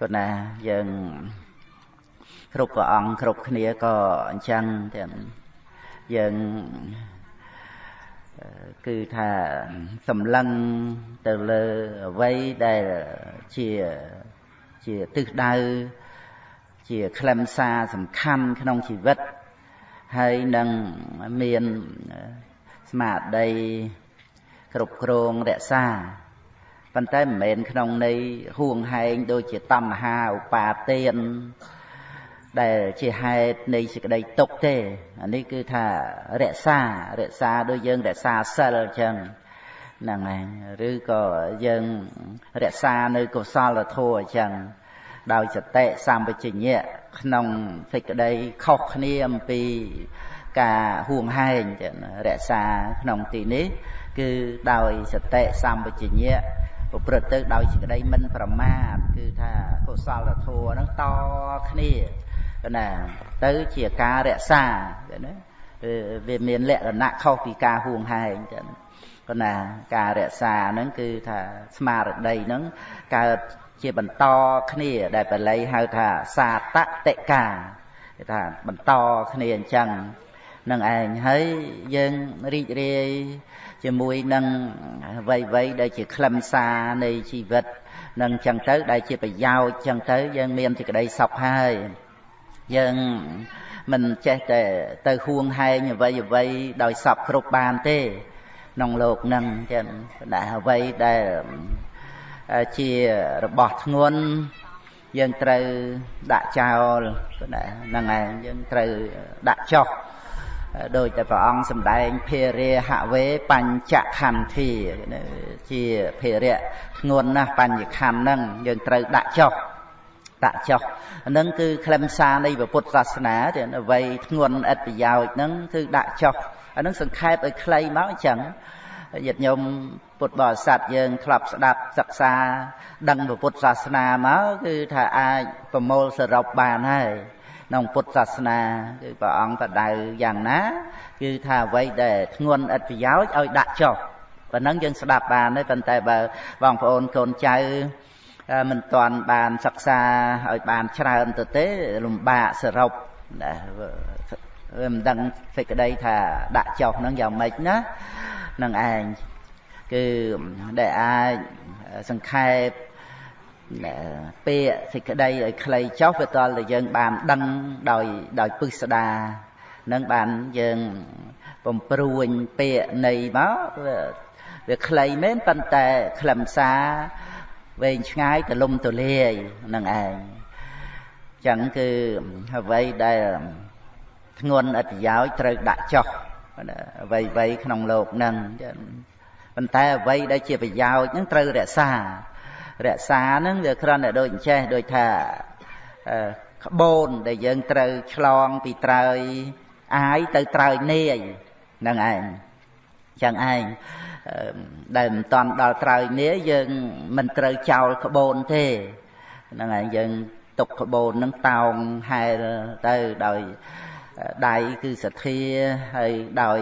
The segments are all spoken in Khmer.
ប៉ុន្តែយើងគ្រប់ព្រះអង្គគ្រប់គ្នាក៏អញ្ចឹងទាំងយើងគឺថាសម្លឹងទៅលើអ្វីដែលជាជាទិសដៅជាខ្លឹមសារសំខាន់ក្នុងជីវិតហើយនឹងមានស្មារតីគ្រប់គ្រងរក្សា ប៉ុន្តែមិនមែនក្នុងន័យហួងហែងដូចជាតណ្ហាឧបាទានដែលជាហេតុនៃសេចក្តីទុកទេអានេះគឺថារក្សារក្សាដូចយើងរក្សាសិលអញ្ចឹងហ្នឹងហើយឬក៏យើងរក្សានៅកុសលធម៌អញ្ចឹងដោយសតិសម្បជញ្ញៈក្នុងសេចក្តីខុសគ្នាអំពីការហួងហែងចឹងរក្សាក្នុងទីនេះ គឺដោយសតិសម្បជញ្ញៈ ប្រព្រឹត្តទៅដោយសេចក្តីមិនប្រមាទគឺថាកុសលធម៌ហ្នឹងតគ្នាណាទៅជាការរក្សាណាវាមានលក្ខណៈខុសពីការហួងហែងចឹងប៉ុន្តែការរក្សាហ្នឹងគឺថាស្មារតីហ្នឹងកើតជាបន្តគ្នាដែលបល័យហៅថាសាតតិកាគេថាបន្តគ្នាអញ្ចឹងនឹងឯងហើយយើងរីករាយ ជាមួយនឹងអ្វីៗដែលជាខ្លឹមសារនៃជីវិតនឹងអញ្ចឹងទៅដែលជាប្រយោជន៍អញ្ចឹងទៅយើងមានសេចក្តីសុខហើយយើងមិនចេះតែទៅហួងហែងអ្វីអ្វីដោយសពគ្រប់បានទេក្នុងលោកនឹងចឹងតែអ្វីដែលជារបស់ធ្ងន់យើងត្រូវដាក់ចោលហ្នឹងឯងយើងត្រូវដាក់ចោល ដោយតែព្រះអង្គសម្ដែងភារិហវេបញ្ចខន្ធាជាភារៈធ្ងន់ណាស់បញ្ញខណ្ឌហ្នឹងយើងត្រូវដាក់ចោលដាក់ចោះហ្នឹងគឺខ្លឹមសារនៃពុទ្ធសាសនាទាំងអ្វីធ្ងន់ឥតប្រយោជន៍ហ្នឹងគឺដាក់ចោះអាហ្នឹងសង្ខេបឲ្យខ្លីមកអញ្ចឹងញាតិញោមពុទ្ធបរិស័ទយើងធ្លាប់ស្ដាប់សិក្សា ដឹងពុទ្ធសាសនាមកគឺថាអាចប្រមូលសរុបបានហើយ ក្នុងពុទ្ធសាសនាគឺព្រះអង្គបដៅយ៉ាងណា គឺថាអ្វីដែលធ្ងន់ឥតប្រយោជន៍ឲ្យដាក់ចុះប៉ុណ្ណឹងយើងស្ដាប់បានទេប៉ុន្តែបើបងប្អូនកូនចៅមិនទាន់បានសិក្សាឲ្យបានច្រើនទៅទេលំបាកសរុបណាវាមិនដឹងសេចក្តីថាដាក់ចុះហ្នឹងយ៉ាងម៉េចណានឹងឯងគឺដែលអាចសង្ខេប ពាក្យសេចក្តីឲ្យខ្លីចុះវាតល់តែយើងបានដឹងដោយដោយពិសដានឹងបានយើងបំព្រួញពាក្យនៃមកវាខ្លីមែនប៉ុន្តែខ្លឹមសារវែងឆ្ងាយទលំទលាយនឹងឯងចឹងគឺអ្វីដែលធ្ងន់អត្តយោជត្រូវដាក់ចុះអ្វីៗក្នុងលោកនឹងប៉ុន្តែអ្វីដែលជាប្រយោជន៍នឹងត្រូវរក្សា រក្សាហ្នឹងវាគ្រាន់តែដូចចេះដូចថាក្បូនដែលយើងត្រូវឆ្លងពីត្រើយអាយទៅត្រើយនាយហ្នឹងឯងចឹងឯងដែលមិនតាន់ដល់ត្រើយនេះយើងមិនត្រូវចោលក្បូនទេហ្នឹងហើយយើងទុកក្បូនហ្នឹងតោងហែលទៅដោយដៃគឺសទ្ធាហើយដោយ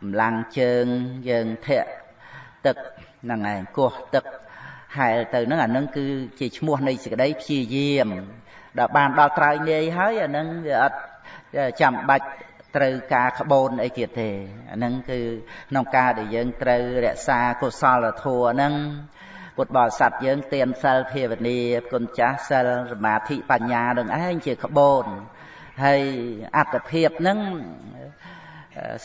កម្លាំងជើងយើងធាក់ទឹកហ្នឹងឯងគោះទឹក ហែលទៅហ្នឹងអាហ្នឹងគឺជាឈ្មោះនៃសេចក្តីព្យាយាមដល់បានដល់ត្រើយនាយហើយអាហ្នឹងវាអត់ចាំបាច់ត្រូវការក្បូនអីទៀតទេអាហ្នឹងគឺក្នុងការដែលយើងត្រូវរក្សាកុសលធម៌ហ្នឹងពុទ្ធបរិស័ទយើងទៀនសិលភាវនាគុណចាស់សិលសមាធិបញ្ញានឹងឯងជាក្បូនហើយអត្តភាពហ្នឹង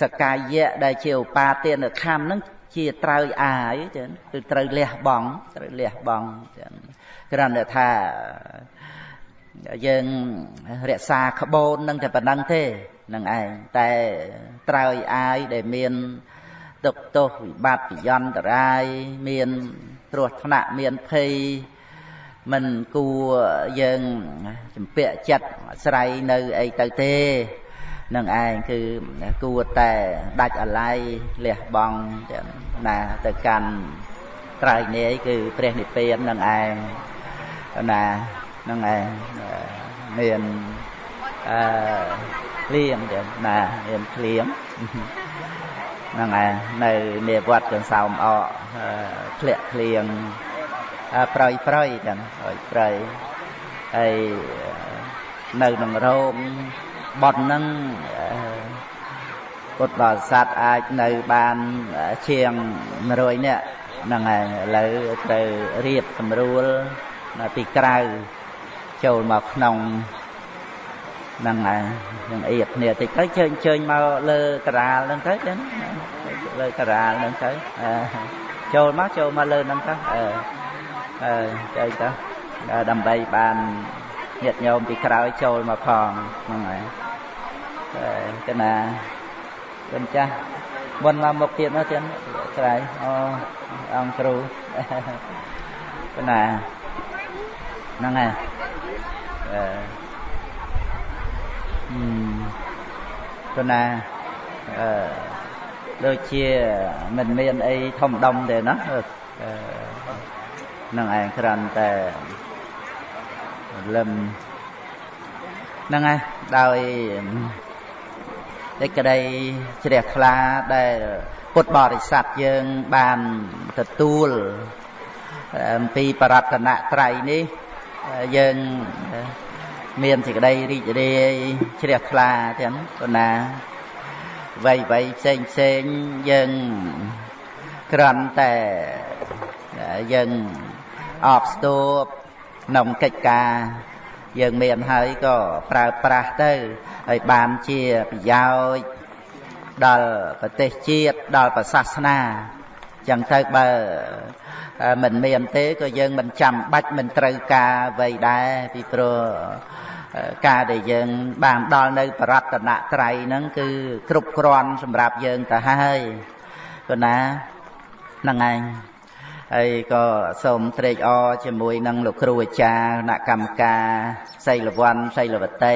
សកាយៈដែលជាឧបាទានខំហ្នឹង ជាត្រូវអាយចឹងគឺត្រូវលះបង់ត្រូវលះបង់ចឹងគ្រាន់តែថាយើងរក្សាក្បូននឹងតែប៉ុណ្្នឹងទេនឹងឯងតែត្រើយអាយដែលមានទុកទោសវិបត្តិយន្តរាយមានគ្រោះថ្នាក់មានភ័យមិនគួរយើងចម្ពាក់ចិត្តស្រ័យនៅអីទៅទេ នឹងឯងគឺគួរតែដាច់អាល័យលះបង់ណាទៅកាន់ត្រៃនេះគឺព្រះនិព្វាននឹងឯងណានឹងឯងមានអឺភ្លៀងចឹងណាមានភ្លៀងហ្នឹងឯងនៅនាវត្តកន្សោមអកធ្លាក់ភ្លៀងប្រយប្រយចឹងប្រយប្រយហើយនៅក្នុងរោង បនហ្នឹងពុទ្ធបរិស័ទអាចនៅបានជាង100នាក់ហ្នឹងហើយឥឡូវត្រូវរៀបសម្រួលពីក្រៅចូលមកក្នុងហ្នឹងហើយនឹងអៀបគ្នាតិចទៅជើញជើញមកលើការាលហ្នឹងទៅចឹងលើការាលហ្នឹងទៅចូលមកចូលមកលើហ្នឹងទៅអឺអឺចែកទៅដើម្បីបាន ញាតិញោមពីក្រោយចូលមកផងហ្នឹងហើយតែណាគុណចាស់មុនមកមុខទៀតមកទៀតស្រ័យអូអង្គគ្រូកណាហ្នឹងហើយអឺគណាអឺដូចជាមិនមានអីធំដុំទេណានឹងឯងគ្រាន់តែ លឹមហ្នឹងហើយដោយសេចក្តីជ្រះថ្លាដែលពុទ្ធបរិស័ទយើងបានទទួលអំពីបរតនត្រ័យនេះយើងមានសេចក្តីរីករាយជ្រះថ្លាទាំងប៉ុណ្ណាវ័យវ័យផ្សេងផ្សេងយើងក្រំតែយើងអបស្ទួប ក្នុងកិច្ចការយើងមានហើយក៏ប្រើប្រាស់ទៅហើយបានជាប្រយោជន៍ដល់ប្រទេសជាតិដល់ប្រសាសនាចឹងទៅបើមិនមានទេក៏យើងមិនចាំបាច់មិនត្រូវការអ្វីដែរពីព្រោះការដែលយើងបានដល់នៅបរតនត្រ័យហ្នឹងគឺគ្រប់គ្រាន់សម្រាប់យើងទៅហើយគណាហ្នឹងឯង ហើយក៏សូមត្រេកអរជាមួយនឹងលោកគ្រូអាចារ្យគណៈកម្មការសីលវ័នសីលវតី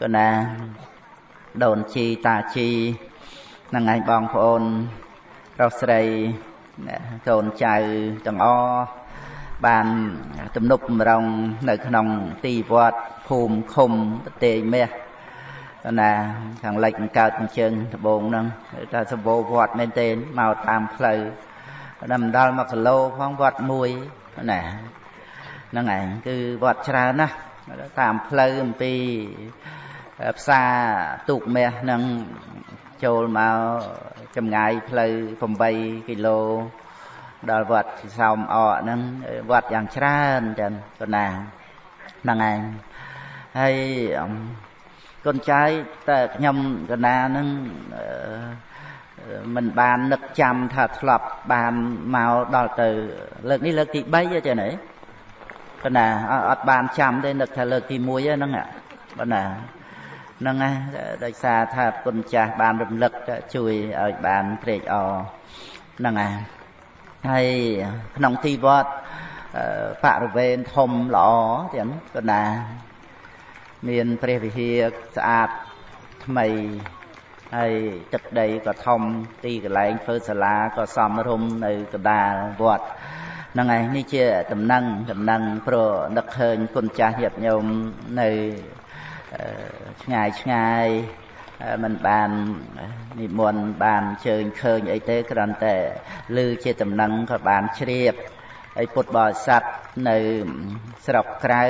គណាដូនជីតាជីហ្នឹងឯងបងប្អូនប្រុសស្រីកូនចៅទាំងអស់បានទំនប់បំរុងនៅក្នុងទីវត្តភូមិឃុំប្រទេសមាសណាខាងលិចកើតអញ្ជើញដបងហ្នឹងតែសម្បូរវត្តមែនទេមកតាមផ្លូវ ដល់មិនដល់1គីឡូផងវត្តមួយណាហ្នឹងឯងគឺវត្តច្រើនណាស់តាមផ្លូវអំពីផ្សារទូកមាសហ្នឹងចូលមកចម្ងាយផ្លូវ8គីឡូដល់វត្តសោមអកហ្នឹងវត្តយ៉ាងច្រើនចឹងប៉ុណ្ណាហ្នឹងឯងហើយកូនចៅតែខ្ញុំកណាហ្នឹង មិនបាននឹកចាំថាធ្លាប់បានមកដល់ទៅ លើកនេះលើកទី3ចឹងណាប៉ុន្តែអត់បានចាំទេនឹកថាលើកទី1ហ្នឹងប៉ុន្តែហ្នឹងណាដោយសារថាគុណចាស់បានរំលឹកជួយឲ្យបានត្រេកអរហ្នឹងណាហើយក្នុងទីវត្តបរិវេណធំល្អទាំងប៉ុណ្ណាមានព្រះវិហារស្អាតថ្មី ហើយទឹកដីក៏ធំទីកន្លែងធ្វើសាលាក៏សមរម្យនៅកណ្ដាលវត្តហ្នឹងឯងនេះជាដំណឹងដំណឹងព្រោះនឹកឃើញគុណចាស់ញាតិញោមនៅឆ្ងាយឆ្ងាយមិនបាននិមន្តបានជើញឃើញអីទេគ្រាន់តែឮជាដំណឹងក៏បានជ្រាបហើយពុទ្ធបរិស័ទនៅស្រុកក្រៅ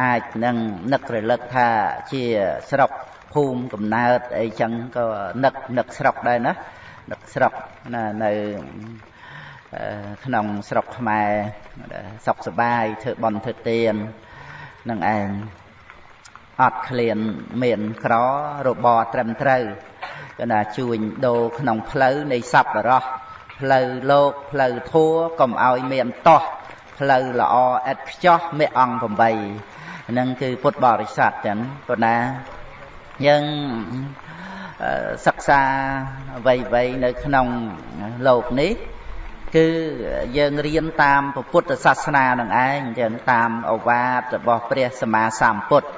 អាចនឹងនឹករលឹកថាជាស្រុក ភូមិកំណើតអីចឹងក៏នឹកនឹកស្រុកដែរណានឹកស្រុកណានៅក្នុងស្រុកខ្មែរសុខសបាយធ្វើបន់ធ្វើទាននឹងឯងអត់ឃ្លានមានក្ររបរត្រឹមត្រូវគឺថាជួញដូរក្នុងផ្លូវនៃសពរោះផ្លូវលោកផ្លូវធัวកុំឲ្យមានតោះផ្លូវល្អឥតខ្ចោះមេអង្គ8ហ្នឹងគឺពុទ្ធបរិស័ទចឹងប៉ុន្តែ យើងសិក្សាអ្វីៗនៅក្នុងលោកនេះគឺយើងរៀនតាមពុទ្ធសាសនានឹងឯងចឹងតាមអវាទរបស់ព្រះសម្មាសម្ពុទ្ធ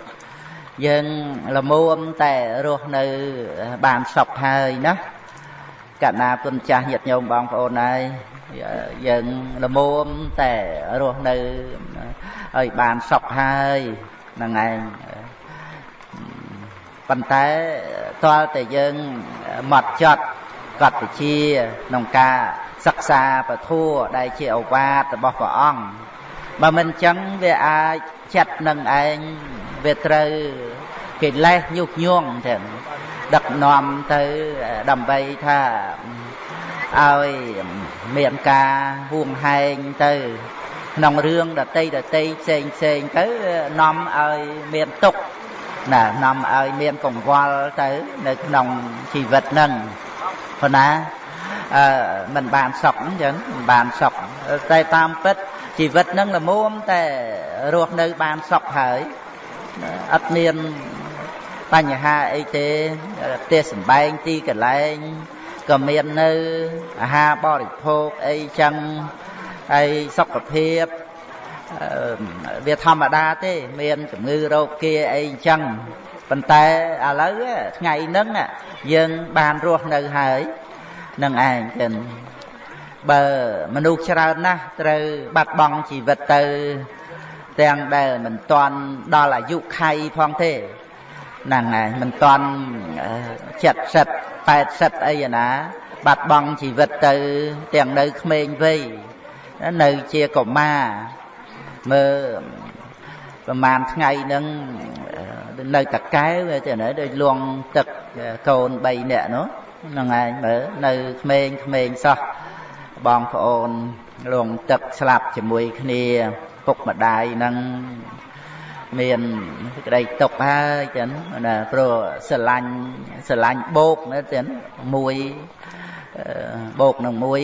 យើងលមួមតែរស់នៅបានសុខហើយណាកណ្ណាគុណចាស់ញាតិញោមបងប្អូនហើយយើងលមួមតែរស់នៅឲ្យបានសុខហើយហ្នឹងឯង ប៉ុន្តែតើតែយើងមកចត់កត់វិជាក្នុងការសិក្សាពធัวដែលជាអវាទរបស់ព្រះអង្គបើមិនចឹងវាអាចចិត្តនឹងឯងវាត្រូវកិលេសញុះញង់ចឹងដឹកនាំទៅដើម្បីថាឲ្យមានការហួងហែងទៅក្នុងរឿងដតីដតីផ្សេងផ្សេងទៅនាំឲ្យមានទុក ណានាំឲ្យមានកង្វល់ទៅនៅក្នុងជីវិតហ្នឹងព្រោះណាអឺมันបានសុខអញ្ចឹងមិនបានសុខតែតាមពិតជីវិតហ្នឹងល្មមតែរស់នៅបានសុខហើយអត់មានបញ្ហាអីទេផ្ទះសំបែងទីកន្លែងក៏មាននៅអាហារបរិភោគអីចឹងហើយសុខភាព វាធម្មតាទេមានជំងឺរោគគាអីចឹងប៉ុន្តែឥឡូវថ្ងៃហ្នឹងយើងបានរស់នៅហើយនឹងឯងចឹងបើមនុស្សច្រើនណាស់ត្រូវបាត់បង់ជីវិតទៅទាំងដែលមិនទាន់ដល់អាយុខៃផងទេហ្នឹងហើយមិនទាន់70 80អីណា បាត់បង់ជីវិតទៅទាំងនៅក្មេងវ័យនៅជាកុមារ មើលប្រហែលថ្ងៃហ្នឹងនៅតកែវទៅនៅដូចលងទឹកកូន3នាក់នោះហ្នឹងឯងមើលនៅក្មេងក្មេងសោះបងប្អូនលងទឹកស្លាប់ជាមួយគ្នាពុកម្ដាយហ្នឹងមានក្តីទុកហើយចឹងណាព្រោះស្រឡាញ់ស្រឡាញ់បោកណាចឹងមួយបោកនឹងមួយ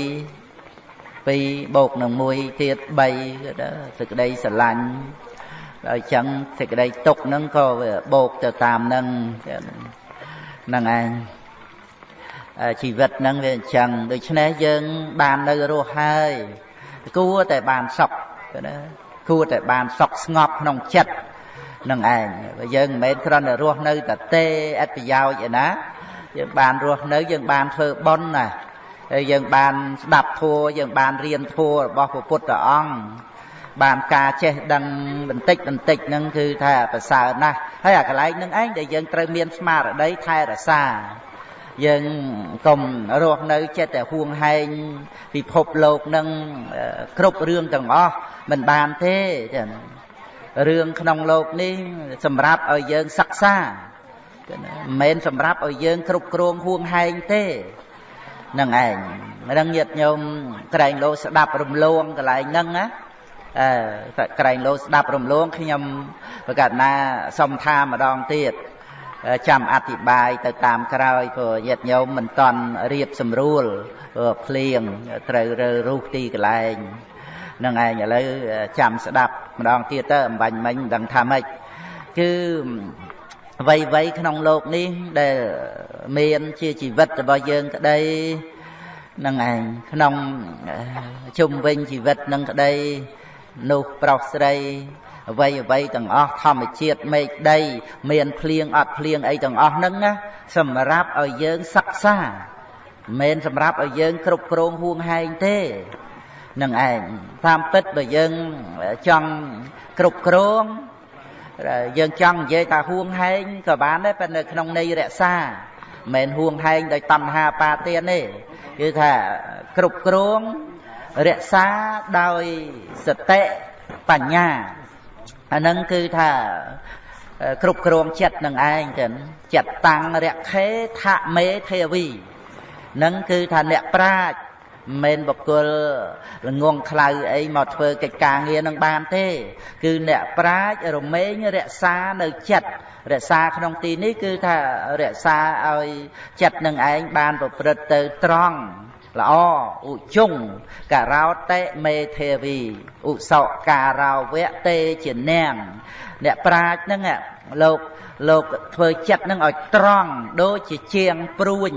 ពីរបូកនឹងមួយទៀត3សេចក្តីស្រឡាញ់ដល់ចឹងសេចក្តីទុកហ្នឹងក៏វាបូកទៅតាមហ្នឹងហ្នឹងឯងជីវិតហ្នឹងវាអញ្ចឹងដូច្នេះយើងបាននៅរស់ហើយគួរតែបានសុខណាគួរតែបានសុខស្ងប់ក្នុងចិត្តនឹងឯងយើងមិនមែនគ្រាន់តែរស់នៅតែទេអត្តប្រយោជន៍ឯណាយើងបានរស់នៅយើងបានធ្វើបុណ្យណា ហើយយើងបានស្ដាប់ធัวយើងបានរៀនធัวរបស់ព្រះពុទ្ធអង្គបានការចេះដឹងបន្តិចបន្តិចហ្នឹងគឺថាប្រសើរណាស់ហើយអាកន្លែងហ្នឹងឯងដែលយើងត្រូវមានស្មារតីថែរក្សាយើងកុំរស់នៅចិត្តតែហួងហែងពិភពលោកនឹងគ្រប់រឿងទាំងអស់មិនបានទេចឹងរឿងក្នុងលោកនេះសម្រាប់ឲ្យយើងសិក្សាមិនមែនសម្រាប់ឲ្យយើងគ្រប់គ្រងហួងហែងទេ នឹងឯងនឹងញាតញោមក្រែងលោស្ដាប់រំលងកន្លែងហ្នឹងណាអឺក្រែងលោស្ដាប់រំលងខ្ញុំប្រកាសណាសុំថាម្ដងទៀតចាំអธิบายទៅតាមក្រោយព្រោះញាតញោមមិនតន់រៀបស្រួលភ្លៀងត្រូវរើរុះទីកន្លែងនឹងឯងឥឡូវចាំស្ដាប់ម្ដងទៀតទៅអំបញ្ញមិញមិនដឹងថាម៉េចគឺ អ្វីអ្វីក្នុងโลกនេះដែលមានជាជីវិតរបស់យើងក្តីនឹងឯងក្នុងជុំវិញជីវិតនឹងក្តីនោះប្រុសស្រីអ្វីអ្វីទាំងអស់ធម្មជាតិមេឃដី មានភ្លៀងអត់ភ្លៀងអីទាំងអស់ហ្នឹងណាសម្រាប់ឲ្យយើងសិក្សាមិនមែនសម្រាប់ឲ្យយើងគ្រប់គ្រងហួងហែងទេនឹងឯងតាមពិតបើយើងចង់គ្រប់គ្រង យើងចង់និយាយថាហួងហែងក៏បានដែរប៉ុន្តែក្នុងន័យរក្សាមិនមែនហួងហែងដោយតណ្ហាបាទានទេគឺថាគ្រប់គ្រងរក្សាដោយសតិបញ្ញាអានឹងគឺថាគ្រប់គ្រងចិត្តនឹងឯងចឹងចិត្តតាំងរខេថមេទេវីនឹងគឺថាអ្នកប្រាជ្ញ មិនបុគ្គលល្ងងខ្លៅអីមកធ្វើកិច្ចការងារនឹងបានទេ គឺអ្នកប្រាជ្ញរមែងរក្សានៅចិត្តរក្សាក្នុងទីនេះគឺថារក្សាឲ្យចិត្តនឹងឯងបានប្រព្រឹត្តទៅត្រង់ល្អឧជុងការោតេមេទេវីឧសោការោវៈតេជានាងអ្នកប្រាជ្ញហ្នឹងលោកលោកធ្វើចិត្តនឹងឲ្យត្រង់ដូចជាជាងព្រួញ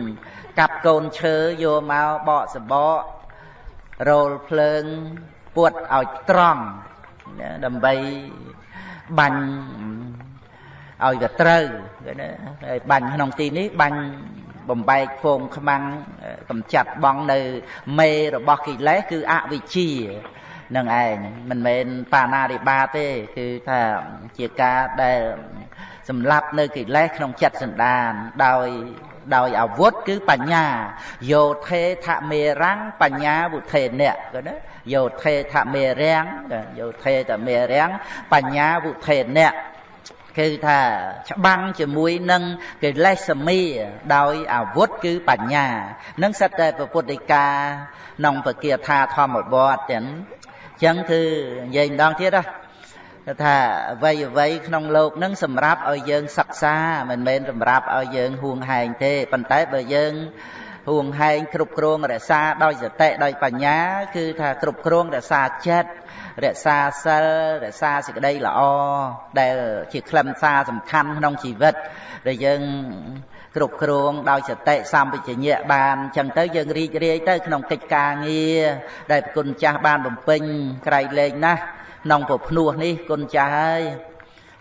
កាប់កូនឈើយកមកបកសបករោលភ្លើងពួតឲ្យត្រង់ដើម្បីបាញ់ឲ្យវាត្រូវណាហើយបាញ់ក្នុងទីនេះបាញ់បំបែកហ្វូងខ្មាំងកំចាត់បងនៅមេរបស់កិលេសគឺអវិជ្ជានឹងឯងមិនមែនបាណារិបាទេ គឺថាជាការដែលសម្លាប់នៅកិលេសក្នុងចិត្តសន្តានដោយ ដោយអាវុធគឺបញ្ញាយោធេថមេរាំងបញ្ញាវុធេអ្នកក៏ណាយោធេថមេរាំងយោធេថមេរាំងបញ្ញាវុធេអ្នកគឺថាច្បាំងជាមួយនឹងកិលេសមីដោយអាវុធគឺបញ្ញានឹងសិតតែពុទ្ធិកាក្នុងពគាថាធម្មបទទាំងអញ្ចឹងគឺនិយាយម្ដងទៀតណា គឺថាអ្វីអ្វីក្នុងលោកនឹងសម្រាប់ឲ្យយើងសិក្សាមិនមែនសម្រាប់ឲ្យយើងហួងហែងទេប៉ុន្តែបើយើងហួងហែងគ្រប់គ្រងរក្សាដោយសតិដោយបញ្ញា គឺថាគ្រប់គ្រងរក្សាចិត្តរក្សាសិលរក្សាសេចក្តីល្អដែលជាខ្លឹមសារសំខាន់ក្នុងជីវិតដែលយើងគ្រប់គ្រងដោយសតិសម្បជញ្ញៈបានអញ្ចឹងទៅយើងរីករាយទៅក្នុងកិច្ចការងារដែលគុណចាស់បានបំពេញក្រៃលែងណាស់ ក្នុងពភ្នោះនេះគុណចាស់ហើយ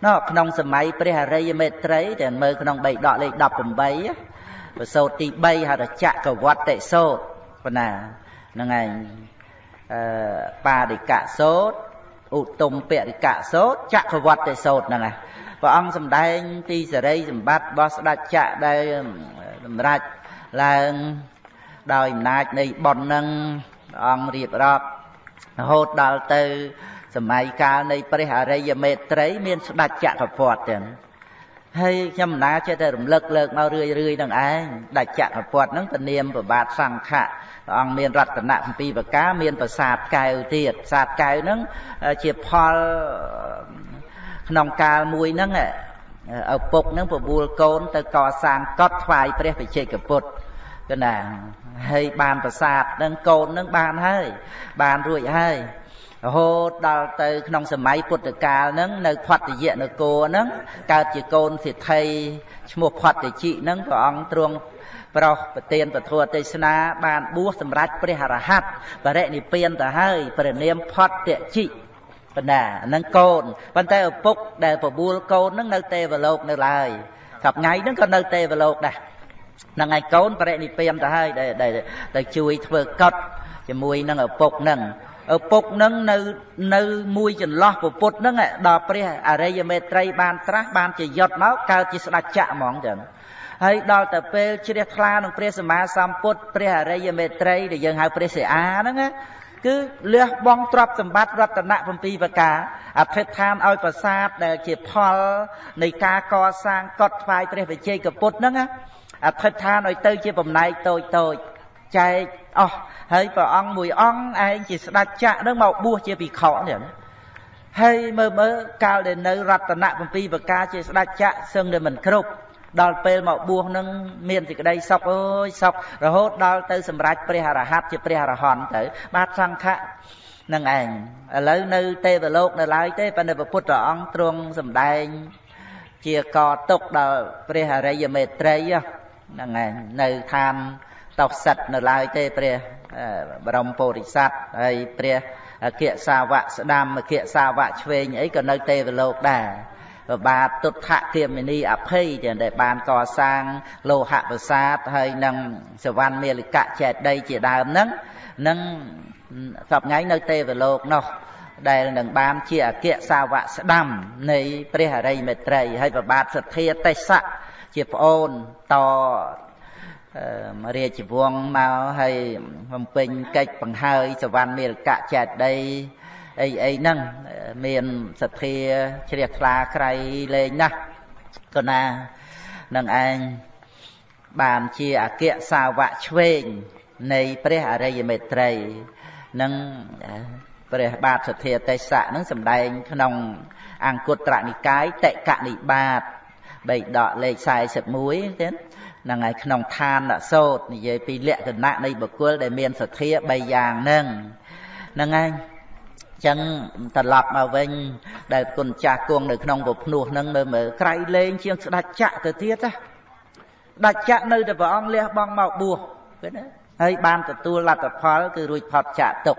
ណោះក្នុងសម័យព្រះអរិយមេត្រីតែមើលក្នុងបៃដកលេខ18ប្រសូតទី3ហៅថាចក្រវត្តិសោតប៉ុណ្ណាហ្នឹងឯងអឺបារិកៈសោតឧត្តមពរិកៈសោតចក្រវត្តិសោតហ្នឹងឯងព្រះអង្គសម្ដែងទីសេរីសម្បត្តិរបស់ស្ដេចចក្រដែលសម្រេចឡើងដោយអំណាចនៃបុណ្យនឹងព្រះអង្គរៀបរាប់រហូតដល់ទៅ សម័យកាលនៃព្រះអរិយមេត្រី មានស្ដេចចក្រពត្តិទាំងហើយខ្ញុំណាចេះតែរំលឹកលើកមករឿយរឿយនឹងឯងដាច់ចក្រពត្តិនឹងពនាមប្របាទសង្ឃៈព្រះអង្គមានរតនៈ7ប្រការមានប្រាសាទកែវទៀតប្រាសាទកែវហ្នឹងជាផលក្នុងកាលមួយហ្នឹងឪពុកហ្នឹងបបួលកូនទៅកសាងកត់ថ្វាយព្រះបច្ចេកពុទ្ធកណាហើយបានប្រាសាទហ្នឹងកូនហ្នឹងបានហើយបានរួចហើយ រហូតដល់ទៅក្នុងសម័យពុទ្ធកាលហ្នឹងនៅផត្តយៈនគរហ្នឹងកើតជាកូនសិទ្ធិឈ្មោះផត្តជិហ្នឹងព្រះអង្គទ្រង់ប្រោសប្រទានពធទេសនាបានបួសសម្រាប់ព្រះអរហន្តបរិនិព្វានទៅហើយព្រះនាមផត្តជិបណ្ណាហ្នឹងកូនប៉ុន្តែឪពុកដែលបបួលកូនហ្នឹងនៅទេវលោកនៅឡើយសប្ថ្ងៃហ្នឹងក៏នៅទេវលោកដែរហ្នឹងហើយកូនបរិនិព្វានទៅហើយដែលជួយធ្វើកត់ជាមួយនឹងឪពុកហ្នឹង ឪពុកនឹងនៅនៅមួយចន្លោះពពុទ្ធនឹងដល់ព្រះអរិយមេត្រីបានត្រាស់បានជាយុត្តមកកើតជាស្ដេចចក្រហ្មងចឹងហើយដល់ទៅពេលជ្រះថ្លានឹងព្រះសម្មាសម្ពុទ្ធព្រះអរិយមេត្រីដែលយើងហៅព្រះសិអាហ្នឹងគឺលះបង់ទ្រព្យសម្បត្តិរតនៈ7ប្រការអធិដ្ឋានឲ្យប្រាសាទដែលជាផលនៃការកសាងកត់ថ្វាយព្រះវិជ័យកពុទ្ធហ្នឹងអធិដ្ឋានឲ្យទៅជាបំណែកតូចតូចចែកអស់ ហើយព្រះអង្គមួយអង្គឯងជាស្ដេចចក្រនឹងមកបួសជាភិក្ខុនេះហើយមើលមើលកាលដែលនៅរតនៈ7ប្រការជាស្ដេចចក្រសឹងតែមិនគ្រប់ដល់ពេលមកបួសនឹងមានសេចក្តីសុខអើយសុខរហូតដល់ទៅសម្រេចព្រះអរហន្តជាព្រះអរហន្តទៅ បាទសង្ឃៈនឹងឯងឥឡូវនៅទេវលោកនៅឡើយទេប៉ុន្តែព្រះពុទ្ធអង្គទ្រង់សម្ដែង ជាកតុកដល់ព្រះអរិយមេត្រីហ្នឹងឯងនៅឋាន តោសិតនៅឡើយទេព្រះបរមពុរិស័ទហើយព្រះអគ្គសាវកស្ដាំអគ្គសាវកឆ្វេងអីក៏នៅទេវលោកដែរបាទទុដ្ឋគាមិនីអភ័យចឹងដែលបានកសាងលោហៈប្រាសាទហើយនឹងសវណ្ណមាលិកៈចេតីជាដើមហ្នឹងនឹងសពថ្ងៃនៅទេវលោកនោះដែលនឹងបានជាអគ្គសាវកស្ដាំនៃព្រះអរិយមេត្រីហើយប្របាទសទ្ធាទេសៈជាប្អូនត រាជវង្សមកហើយបំពេញកិច្ចបង្ហើយសវណ្ណមេរកៈចេតីអីអីហ្នឹងមានសទ្ធាជ្រះថ្លាក្រៃលែងណាស់ក៏ណានឹងឯងបានជាអគ្គសាវកឆ្វេងនៃព្រះអរិយមេត្រីនឹងព្រះបាទសទ្ធាទេសៈនឹងសម្ដែងក្នុងអង្គុត្រនិកាយតេកនិបាតបៃដកលេខ41ទេហ្នឹងហើយក្នុងឋានសោតនិយាយពីលក្ខណៈនៃបុគ្គលដែលមានសទ្ធា3យ៉ាងហ្នឹងហ្នឹងហើយចឹងត្រឡប់មកវិញដែលគុណចាស់គង់នៅក្នុងពភ្នោះហ្នឹងមើលមើលក្រៃលែងជាងស្ដាច់ចាក់ទៅទៀតណាដាច់ចាក់នៅតែព្រះអង្គលះបង់មកបួសឃើញទេហើយបានទទួលលទ្ធផលគឺរួចផុតចាក់ទុក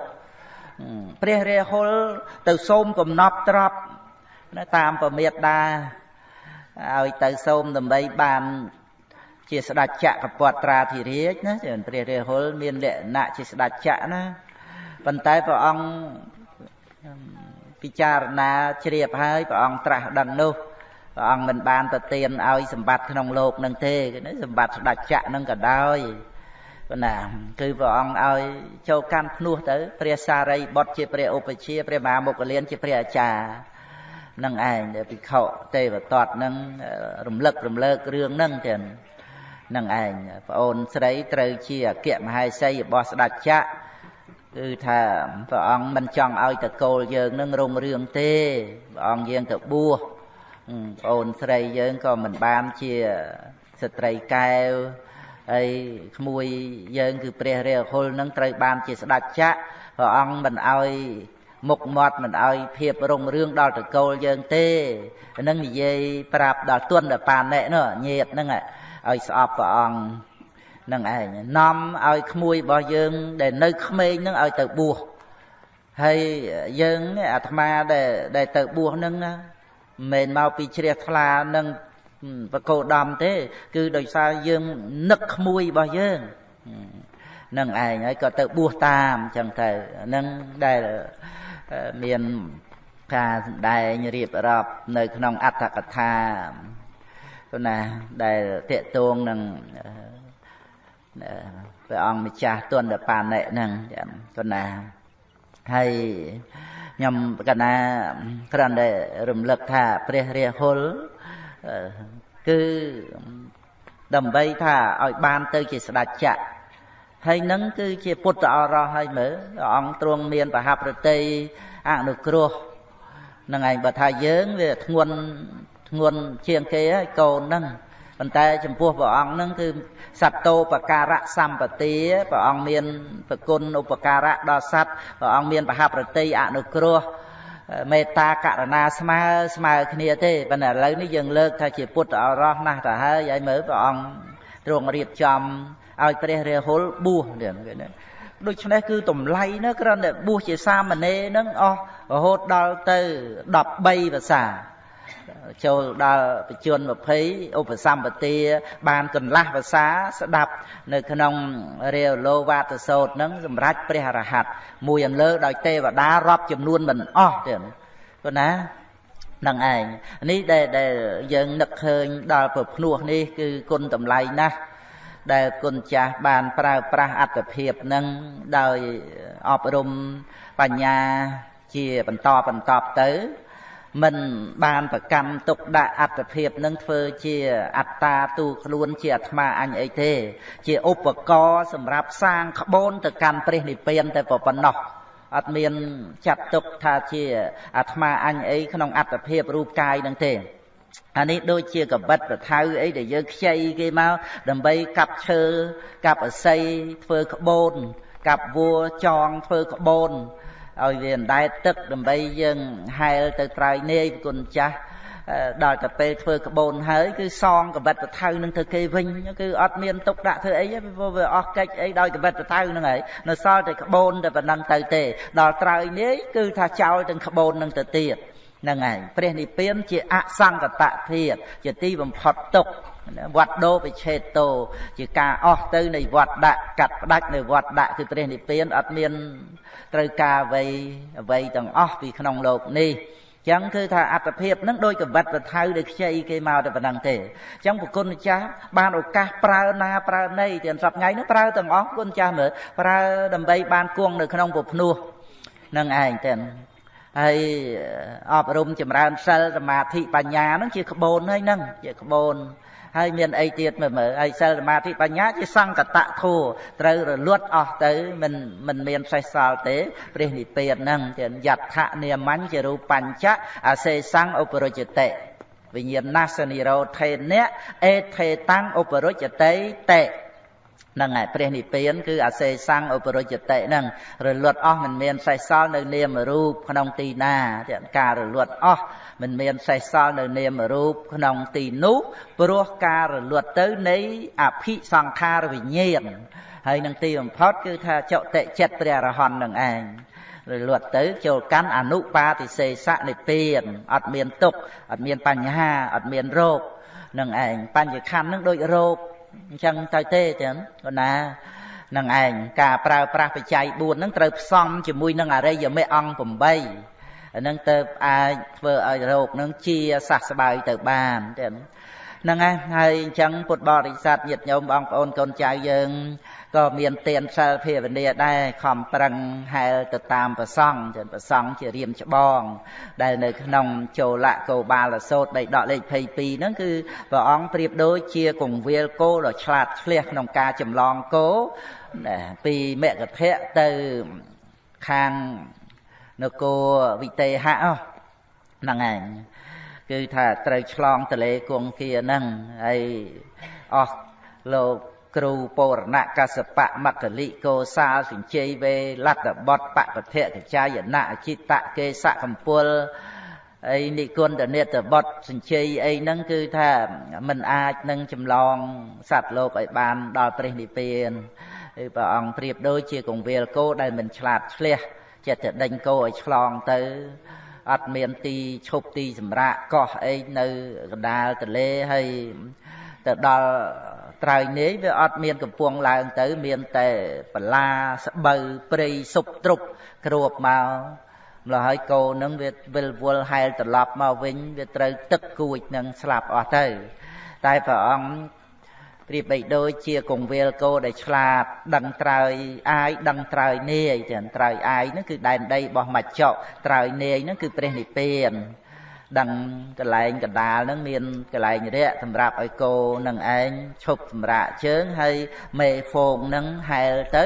ព្រះរាហុលទៅសូមកំណប់ទ្របតាមពមេដាឲ្យទៅសូមដើម្បីបាន ជាស្ដេចចក្រពតត្រាធិរាជណាព្រះរាហុលមានលក្ខណៈជាស្ដេចចក្រណាប៉ុន្តែព្រះអង្គពិចារណាជ្រាបហើយព្រះអង្គត្រាស់ដឹងនោះព្រះអង្គមិនបានប្រទានឲ្យសម្បត្តិក្នុងលោកនឹងទេសម្បត្តិស្ដេចចក្រនឹងក៏ដោយប៉ុន្តែគឺព្រះអង្គឲ្យចូលកាន់ភ្នោះទៅព្រះសារីបុត្រជាព្រះឧបជាព្រះមហាមុគលានជាព្រះអាចារ្យនឹងឯងដែលភិក្ខុទេវតតនឹងរំលឹករំលើករឿងហ្នឹងទៀត នឹងឯងប្អូនស្រីត្រូវជាអគ្គមហេសីរបស់ស្ដេចចក្រគឺថាព្រះអង្គមិនចង់ឲ្យតកូលយើងនឹងរុងរឿងទេព្រះអង្គយើងទៅបួសប្អូនស្រីយើងក៏មិនបានជាស្ត្រីកែវហើយក្មួយយើងគឺព្រះរាហុលនឹងត្រូវបានជាស្ដេចចក្រព្រះអង្គមិនឲ្យមុខមាត់មិនឲ្យភាពរុងរឿងដល់តកូលយើងទេនឹងនិយាយប្រាប់ដល់ទុនដល់ប៉ាណែនោះញាតហ្នឹង ឲ្យស្អប់ព្រះអង្គនឹងឯងនាំឲ្យក្មួយរបស់យើង ដែលនៅក្មេងនឹងឲ្យទៅបួសហើយយើងអាត្មាដែលដែលទៅបួសនឹងមិនមែនមកពីជ្រះថ្លានឹងបកោដំទេ គឺដោយសារយើងនឹកក្មួយរបស់យើងនឹងឯងហើយក៏ទៅបួសតាមអញ្ចឹងទៅនឹងដែលមានការសម្ដែងរៀបរាប់នៅក្នុងអត្ថកថា ព្រោះណាដែលតេតងនឹងព្រះអង្គម្ចាស់ទុនដបានិហ្នឹងព្រោះណាហើយខ្ញុំកណាគ្រាន់តែរំលឹកថាព្រះរាហុលគឺដើម្បីថាឲ្យបានទៅជាស្ដេចចក្រហើយនឹងគឺជាពុទ្ធអរោះហើយមើលព្រះអង្គទ្រង់មានប្រហាប្រតិអនុគ្រោះនឹងឯងបើថាយើងវាធ្ងន់ ធ្ងន់ជាងគេហើយកូនហ្នឹងប៉ុន្តែចំពោះព្រះអង្គហ្នឹងគឺសត្វតោបការៈសម្បទាព្រះអង្គមានប្រគុណឧបការៈដល់សត្វព្រះអង្គមានប្រហាប្រតិអនុគ្រោះមេត្តាករណាស្មើស្មើគ្នាទេប៉ុន្តែឥឡូវនេះយើងលើកថាជាពុទ្ធអរោះណាស់ទៅហើយហើយមើលព្រះអង្គទ្រង់រៀបចំឲ្យព្រះរាហុលបួសនេះដូច្នេះគឺតម្លៃណាគ្រាន់តែបួសជាសាមណេរនឹងអស់រហូតដល់ទៅ13ភាសា ចូលដល់បជន20ឧបសម្បទាបានកន្លះភាសាស្ដាប់នៅក្នុងរាវលោវាទសោតនឹងសម្រាប់ព្រះអរហន្តមួយអន្លើដោយទេវតារាប់ចំនួនមិនអស់ទេព្រោះណានឹងឯងនេះដែលដែលយើងនឹកឃើញដល់ប្រភ្នោះនេះគឺគុណតម្លៃណាស់ដែលគុណចាស់បានប្រើប្រាស់អត្តភាពនឹងដោយអប់រំបញ្ញាជាបន្តបន្តទៅ មិនបានប្រកម្មទុកដាក់អត្តភាពនឹងធ្វើជាអត្តាទូខ្លួនជាអាត្មាអញអីទេ ជាឧបករណ៍សម្រាប់សាងក្បូនទៅកាន់ព្រះនិព្វានតែប៉ុណ្ណោះអត់មានចាត់ទុកថាជាអាត្មាអញអីក្នុងអត្តភាពរូបកាយនឹងទេអានេះដូចជាកបិតប្រថៅអីដែលយើងខ្ចីគេមកដើម្បីកាប់ឈើកាប់អស័យធ្វើក្បូនកាប់វัวចងធ្វើក្បូន ឲ្យវាអណ្ដែតទឹកដើម្បីយើងហែលទៅត្រើយនាយគុណចាស់ដល់តែពេលធ្វើក្បូនហើយគឺសងកបិតប្រថៅនឹងទៅគេវិញគឺអត់មានទុកដាក់ធ្វើអីទេព្រោះវាអស់កិច្ចអីដោយកបិតប្រថៅនឹងហើយនៅសល់តែក្បូនតែប៉ុណ្ណឹងទៅទេដល់ត្រើយនាយគឺថាចោលទាំងក្បូននឹងទៅទៀតហ្នឹងហើយព្រះនិព្វានជាអសង្កតធាតជាទីបំផុតទុក វត្តដោវិឆេតោជាការអស់ទៅនៃវត្តដាក់កាត់ផ្ដាច់នៃវត្តដាក់គឺព្រះនិព្វានអត់មានត្រូវការអ្វីអ្វីទាំងអស់ពីក្នុងโลกនេះចឹងគឺថាអត្តភាពនឹងដោយកវិតប្រថៅដោយខ្ចីគេមកតែប៉ុណ្ណឹងទេចឹងប្រគុណម្ចាស់បានឱកាសប្រើណាប្រើណីទាំងសប្ថ្ងៃនេះប្រើទាំងអស់គុណម្ចាស់មើលប្រើដើម្បីបានគង់នៅក្នុងពភ្នោះនឹងឯងទាំងហើយអប់រំចម្រើនសិលសមាធិបញ្ញាហ្នឹងជាក្បូនហើយហ្នឹងជាក្បូន ហើយមានអីទៀតមើលមើលហើយសិលសមាធិបញ្ញាជាសង្កតៈធัวត្រូវរលត់អស់ទៅមិនមិនមានសេះសល់ទេព្រះនិព្វានហ្នឹងជាយដ្ឋនាមញ្ញជារូបញ្ចៈអសេសੰឧបរជតិវិញ្ញាណសនិរោធេនៈអេថេតាំងឧបរជតិតេ ហ្នឹងហើយព្រះនិព្វានគឺអសេសੰឧបរជតិហ្នឹងរលត់អស់មិនមានសេះសល់នៅនាមរូបក្នុងទីណាការរលត់អស់មិនមានសេះសល់នៅនាមរូបក្នុងទីនោះព្រោះការរលត់ទៅនៃអភិសង្ខារវិញ្ញាណហើយនឹងទីបំផុតគឺថាចតិចិត្តព្រះអរហន្តនឹងឯងរលត់ទៅចូលកាន់អនុបាទិសេសនិព្វានអត់មានទុកអត់មានបញ្ហាអត់មានរោគនឹងឯងបញ្ញខណ្ឌនឹងដូចរោគ អញ្ចឹងទៅទេចឹងប៉ុណ្ណានឹងឯងការប្រើប្រាស់បច្ច័យ4ហ្នឹងត្រូវផ្សំជាមួយនឹងអរិយមេអង្គ8អាហ្នឹងទៅអាចធ្វើឲ្យរោគហ្នឹងជាសះស្បើយទៅបានទៀតហ្នឹងហើយហើយអញ្ចឹងពុទ្ធបរិស័ទញាតិញោមបងប្អូនកូនចៅយើង ក៏មានទានសិលភាវនាដែរខំប្រឹងហែលទៅតាមប្រសង់ចឹងប្រសង់ជារៀមច្បង ដែលនៅក្នុងចូលៈកោបាលសោតបីដកលេខ22ហ្នឹងគឺព្រះអង្គប្រៀបដូចជាកងវាលគោដ៏ឆ្លាតឆ្លៀសក្នុងការចម្លងគោពីមគ្គភៈទៅខាងនគរវិទេហៈហ្នឹងឯងគឺថាត្រូវឆ្លងទលេគង្គាហ្នឹងហើយអស់លោក គ្រូពរណៈកសបៈមគ្គលិកោសាលសិញ្ជ័យវេលត្តបតបពធៈកចាយណៈអចិតៈកេសៈកម្ពុលអីនិគុណតនេតបតសិញ្ជ័យអីហ្នឹងគឺថាมันអាចនឹងចម្លងសត្វលោកឲ្យបានដល់ព្រះនិព្វានគឺព្រះអង្គប្រៀបដូចជាកងវាលគោដែលមិនឆ្លាតឆ្លះចិត្តតែដេញគោឲ្យឆ្លងទៅអត់មានទីឈប់ទីសម្រាកកោះអីនៅកណ្ដាលទន្លេហើយទៅដល់ ត្រើយនាយវាអត់មានកំពង់ឡើងទៅ មានតែបលាស្បូវព្រៃសុបទ្រុបគ្របមកម្ល៉េះហើយគោនឹងវាវិលវល់ហែលត្រឡប់មកវិញវាត្រូវទឹកគួចនឹងស្លាប់អស់ទៅ តែព្រះអង្គប្រៀបបីដូចជាកងវាលគោដែលឆ្លាតដឹងត្រើយអាយដឹងត្រើយនាយចឹងត្រើយអាយហ្នឹងគឺដែនដីរបស់មច្ចៈត្រើយនាយហ្នឹងគឺព្រះនិព្វាន ដឹងកន្លែងកណ្ដាលហ្នឹងមានកន្លែងរាក់សម្រាប់ឲ្យគោនឹងឯងឈប់សម្រាកជើងហើយមេហ្វូងហ្នឹងហែលទៅ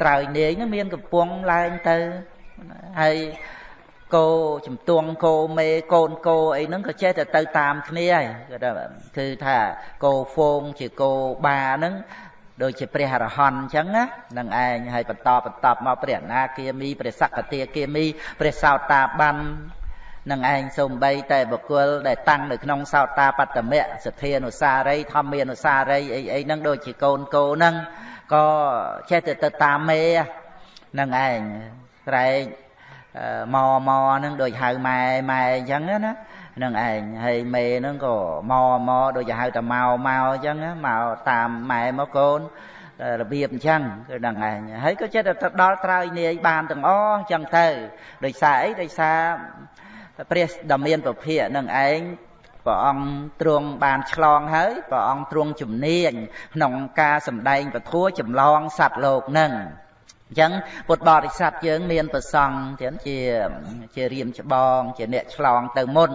ត្រើយនាយហ្នឹងមានកំពង់ឡើងទៅហើយគោជំទង់គោមេកូនគោអីហ្នឹងក៏ចេះតែទៅតាមគ្នាហើយគឺថាគឺថាគោហ្វូងជាគោបាហ្នឹងដូចជាព្រះអរហន្តអញ្ចឹងណានឹងឯងហើយបន្តបន្តមកព្រះអនាគាមីព្រះសក្កទាគាមីព្រះសោតាបាន នឹងឯងសំបីតែបុគ្គលដែលតាំងនៅក្នុងសោតាបត្តមៈសទ្ធានុសារីធម្មានុសារីអីអីហ្នឹងដូចជាកូនកោហ្នឹងក៏ចេះតែទៅតាមមេនឹងឯងត្រែកម៉ម៉ហ្នឹងដូចហៅម៉ែម៉ែអញ្ចឹងណានឹងឯងហើយមេហ្នឹងក៏ម៉ម៉ដូចហៅតែម៉ៅម៉ៅអញ្ចឹងមកតាមម៉ែមកកូនរបៀបអញ្ចឹងគឺដឹងឯងហើយក៏ចិត្តទៅដល់ត្រើយនាយបានទាំងអស់អញ្ចឹងទៅដោយសារអីដោយសារ ព្រះដ៏មានពភៈនឹងឯងព្រះអង្គទ្រង់បានឆ្លងហើយព្រះអង្គទ្រង់ជំនាញក្នុងការសម្ដែងពធัวចម្លងសត្វលោកនឹងអញ្ចឹងពុទ្ធបរិស័ទយើងមានប្រសង់ទៀតជាជារៀមច្បង ជាអ្នកឆ្លងទៅមុន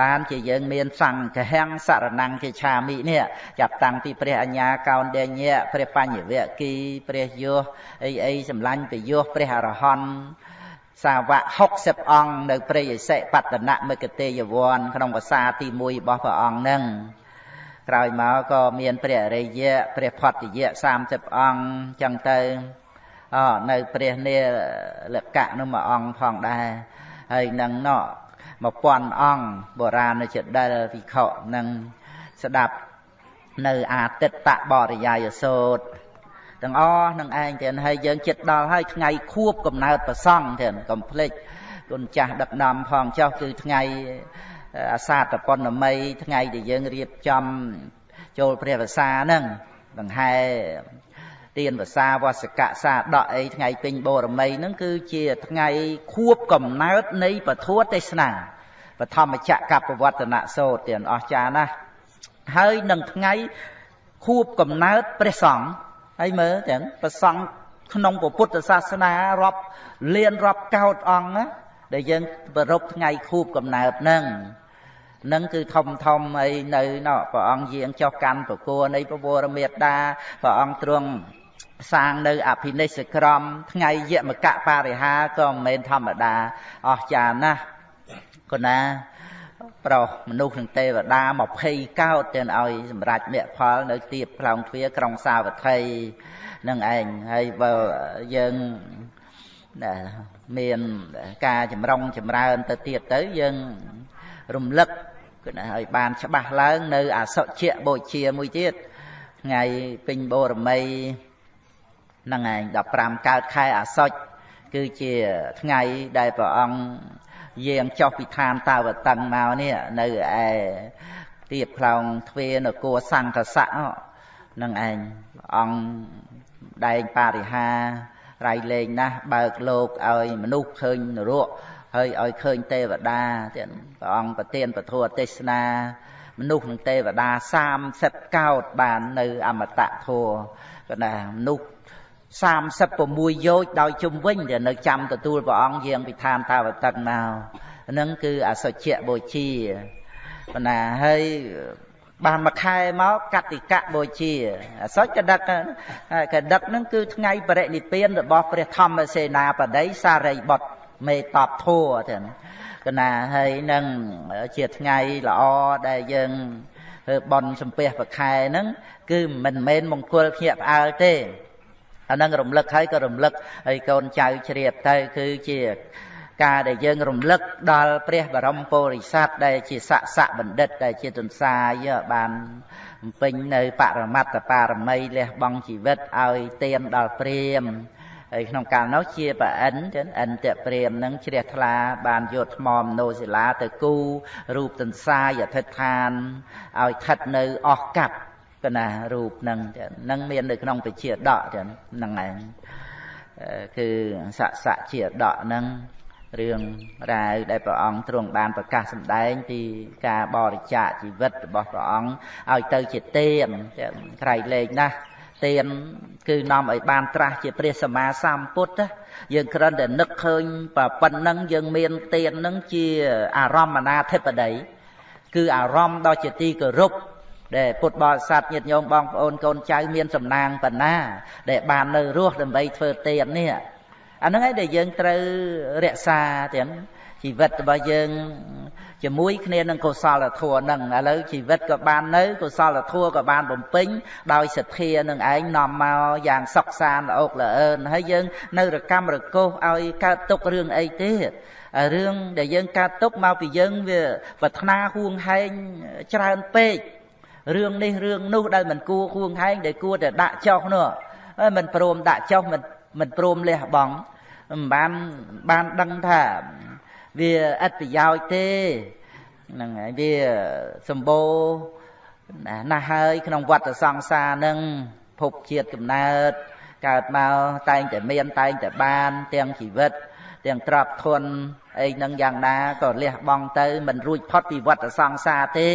បានជាយើងមានសង្ឃហំសរណង្គជាឆាមិនេះចាប់តាំងពីព្រះអញ្ញាកោនដេញៈព្រះបញ្ញវគិព្រះយោអីអីសម្លាញ់ពយោព្រះអរហន្ត សាវក60អង្គនៅព្រៃឥសិបតនមិគតេយវ័នក្នុងភាសាទី1របស់ព្រះអង្គនឹងក្រោយមកក៏មានព្រះអរិយៈព្រះផត្តយៈ30អង្គចឹងទៅអនៅព្រះនាលកៈនោះមួយអង្គផងដែរហើយនឹងណោ1000អង្គបុរាណជាដែលវិខនឹងស្ដាប់នៅអាទិត្តបរិយាយសោត ទាំងអស់នឹងឯងទៀតហើយយើងចិត្តដល់ហើយថ្ងៃខួបកំណើតប្រសង់ទៀតកុំភ្លេចគុណចាស់ដឹកនាំផងចុះគឺថ្ងៃអាសាតប៉ុណ្ណមីថ្ងៃដែលយើងរៀបចំចូលព្រះវសាហ្នឹងដង្ហែទានវសាវសកៈសាដកអីថ្ងៃពេញបូរមីហ្នឹងគឺជាថ្ងៃខួបកំណើតនៃពធទេសនាបឋមចក្រកបវត្តនសោតទៀតអស្ចារ្យណាស់ហើយនឹងថ្ងៃខួបកំណើតព្រះសង្ឃ ហើយមើលទាំងប្រសង់ក្នុងពុទ្ធសាសនារាប់លានរាប់កោតអង្គណាដែលយើងប្ររពថ្ងៃខួបកំណើតហ្នឹងនឹងគឺធំធំអីនៅណោះព្រះអង្គយាងចុះកាន់ប្រគួរនៃពវរមេត្តាព្រះអង្គទ្រង់សាងនៅអភិនិស្សក្រមថ្ងៃយមកៈបរិហាក៏មិនមែនធម្មតាអស្ចារ្យណាស់គណា ប្រុសមនុស្សនិងទេវតា20កោតទៅឲ្យសម្រេចមគ្គផលនៅទីផ្លោងទ្វារក្រុងសាវត្ថីនឹងឯងហើយបើយើងមានការចម្រុងចម្រើនទៅទៀតទៅយើងរំលឹកគឺឲ្យបានច្បាស់ឡើងនៅអសុជៈបូជាមួយទៀតថ្ងៃពេញបូរមីហ្នឹងឯង15កើតខែអាសុចគឺជាថ្ងៃដែលព្រះអង្គ យាងចុះពីឋានតាវតឹងមកនេះនៅឯទៀបផ្លោងទ្វានគរសង្កសៈនឹងឯងអង្គដែងបរិហារៃលេងណាស់បើកលោកឲ្យមនុស្សឃើញនរកហើយឲ្យឃើញទេវតាទៀតព្រះអង្គប្រទានពធទេសនាមនុស្សនិងទេវតា30កោតបាននៅអមតៈធัวក៏ណាមនុស្ស 36យោជដោយជុំវិញដែលនៅចាំទទួលព្រះអង្គយាងពីឋានតាវតិកមកហ្នឹងគឺអសុជៈបូជាប៉ុន្តែហើយបានមួយខែមកកតិកៈបូជាអសុចកដឹកកដឹកហ្នឹងគឺថ្ងៃបរិនិព្វានរបស់ព្រះធម្មសេនាបតីសារីបុត្រមេតបធัวទាំងកណាហើយនឹងជាថ្ងៃល្អដែលយើងធ្វើបន់សំពះប្រខែហ្នឹងគឺមិនមែនមង្គលភ្ញាក់ផ្អើលទេ អានឹងរំលឹកហើយក៏រំលឹកហើយកូនចៅជ្រាបទៅគឺជាការដែលយើងរំលឹកដល់ព្រះបរមពុរិស័ទដែលជាស័កស័កបណ្ឌិតដែលជាទន្សាយបានបំពេញនៅបរមត្តបារមីលះបង់ជីវិតឲ្យទៀនដល់ព្រាមហើយក្នុងកាលនោះជាប្រអិនចឹងអិនតព្រាមនឹងជ្រះថ្លាបានយកថ្មមនោសិលាទៅគូរូបទន្សាយអធិដ្ឋានឲ្យស្ថិតនៅអស់កັບ កណារូបនឹងនឹងមាននៅក្នុងពជាដកចឹងហ្នឹងឯងគឺស័កស័កជាដកហ្នឹងរឿងរ៉ាវដែលព្រះអង្គទ្រង់បានប្រកាសសម្ដែងពីការបរិច្ចាគជីវិតរបស់ព្រះអង្គឲ្យទៅជាទានក្រៃលែងណាស់ទានគឺនាំឲ្យបានត្រាស់ជាព្រះសម្មាសម្ពុទ្ធយើងគ្រាន់តែនឹកឃើញប៉ុណ្ណឹងយើងមានទាននឹងជាអារម្មណ៍អនាធិបតីគឺអារម្មណ៍ដ៏ជាទីគោរព ដែលពុទ្ធបរិស័ទញាតិញោមបងប្អូនកូនចៅមានសំណាងបណ្ណា ដែលបាននៅរស់ដើម្បីធ្វើទាននេះអាហ្នឹងឯងដែលយើងត្រូវរក្សាទាំងជីវិតរបស់យើងជាមួយគ្នានឹងកុសលធម៌ហ្នឹងឥឡូវជីវិតក៏បាននៅកុសលធម៌ក៏បានបំពេញដោយសទ្ធានឹងឯងនាំមកយ៉ាងសុខសាន្តល្អកល្អឿនហើយយើងនៅរកម្មរកោសឲ្យកើតទុករឿងអីទៀតរឿងដែលយើងកើតទុកមកពីយើងវាប្រាថ្នាហួងហែងច្រើនពេក រឿងនេះរឿងនោះដែលមិនគួរហួងហែងដែលគួរតែដាក់ចុះនោះមិនព្រមដាក់ចុះមិនមិនព្រមលះបង់មិនបានបានដឹងថាវាអត្តប្រយោជន៍ទេហ្នឹងហើយវាសម្បូរណាស់ហើយក្នុងវត្តសង្សារនឹងភពជាតិកំណើតកើតមកតែងតែមានតែងតែបាន ទាំងជីវិត ទាំងទ្រព្យធនអីនឹងយ៉ាងណាក៏លះបង់ទៅមិនរួចផុតពីវត្តសង្សារទេ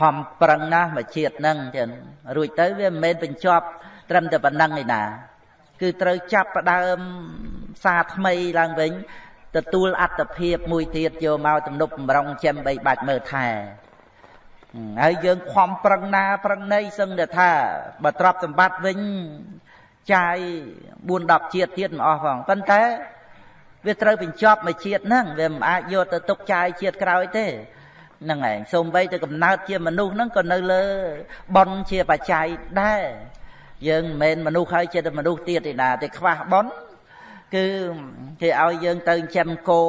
ហំប្រឹងណាស់មកជាតិនឹងចឹងរួចទៅវាមិនមែនបញ្ចប់ត្រឹមតែប៉ុណ្ណឹងឯណាគឺត្រូវចាប់ផ្ដើមសារថ្មីឡើងវិញទទួលអត្តភាពមួយទៀតយកមកទំនប់បំរុងចិមបីបាច់មើលថែហើយយើងខំប្រឹងណាប្រឹងណីសឹងតែថាបើទ្រព្យសម្បត្តិវិញចាយ4 10ជាតិទៀតមិនអស់ផងប៉ុន្តែវាត្រូវបញ្ចប់មួយជាតិហ្នឹងវាមិនអាចយកទៅទុកចាយជាតិក្រោយទេ ហ្នឹងឯងសូម្បីតែកំណើតជាមនុស្សហ្នឹងក៏នៅលើប៉ុនជាបច្ច័យដែរយើងមិនមែនមនុស្សហើយចិត្តមនុស្សទៀតទេណាតែខ្វះប៉ុនគឺគេឲ្យយើងទៅចិញ្ចឹមគោ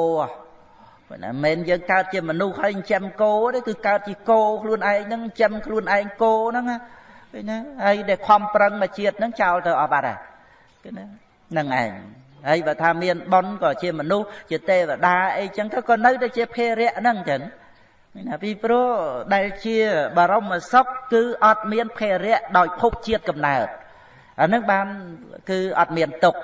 មិនមែនយើងកើតជាមនុស្សហើយចិញ្ចឹមគោទេគឺកើតជាគោខ្លួនឯងហ្នឹងចិញ្ចឹមខ្លួនឯងគោហ្នឹងណាឃើញណាហើយដែលខំប្រឹងមកជាតិហ្នឹងចោលទៅអស់បាត់ហើយឃើញណាហ្នឹងឯងហើយបើថាមានប៉ុនក៏ជាមនុស្សជាទេវតាអីចឹងទៅក៏នៅតែជាភេរៈហ្នឹងចឹង ណាពីព្រោះដែលជាបរមសុខគឺអត់មានភេរៈដោយភពជាតិកំណើតអានឹងបានគឺអត់មានទុក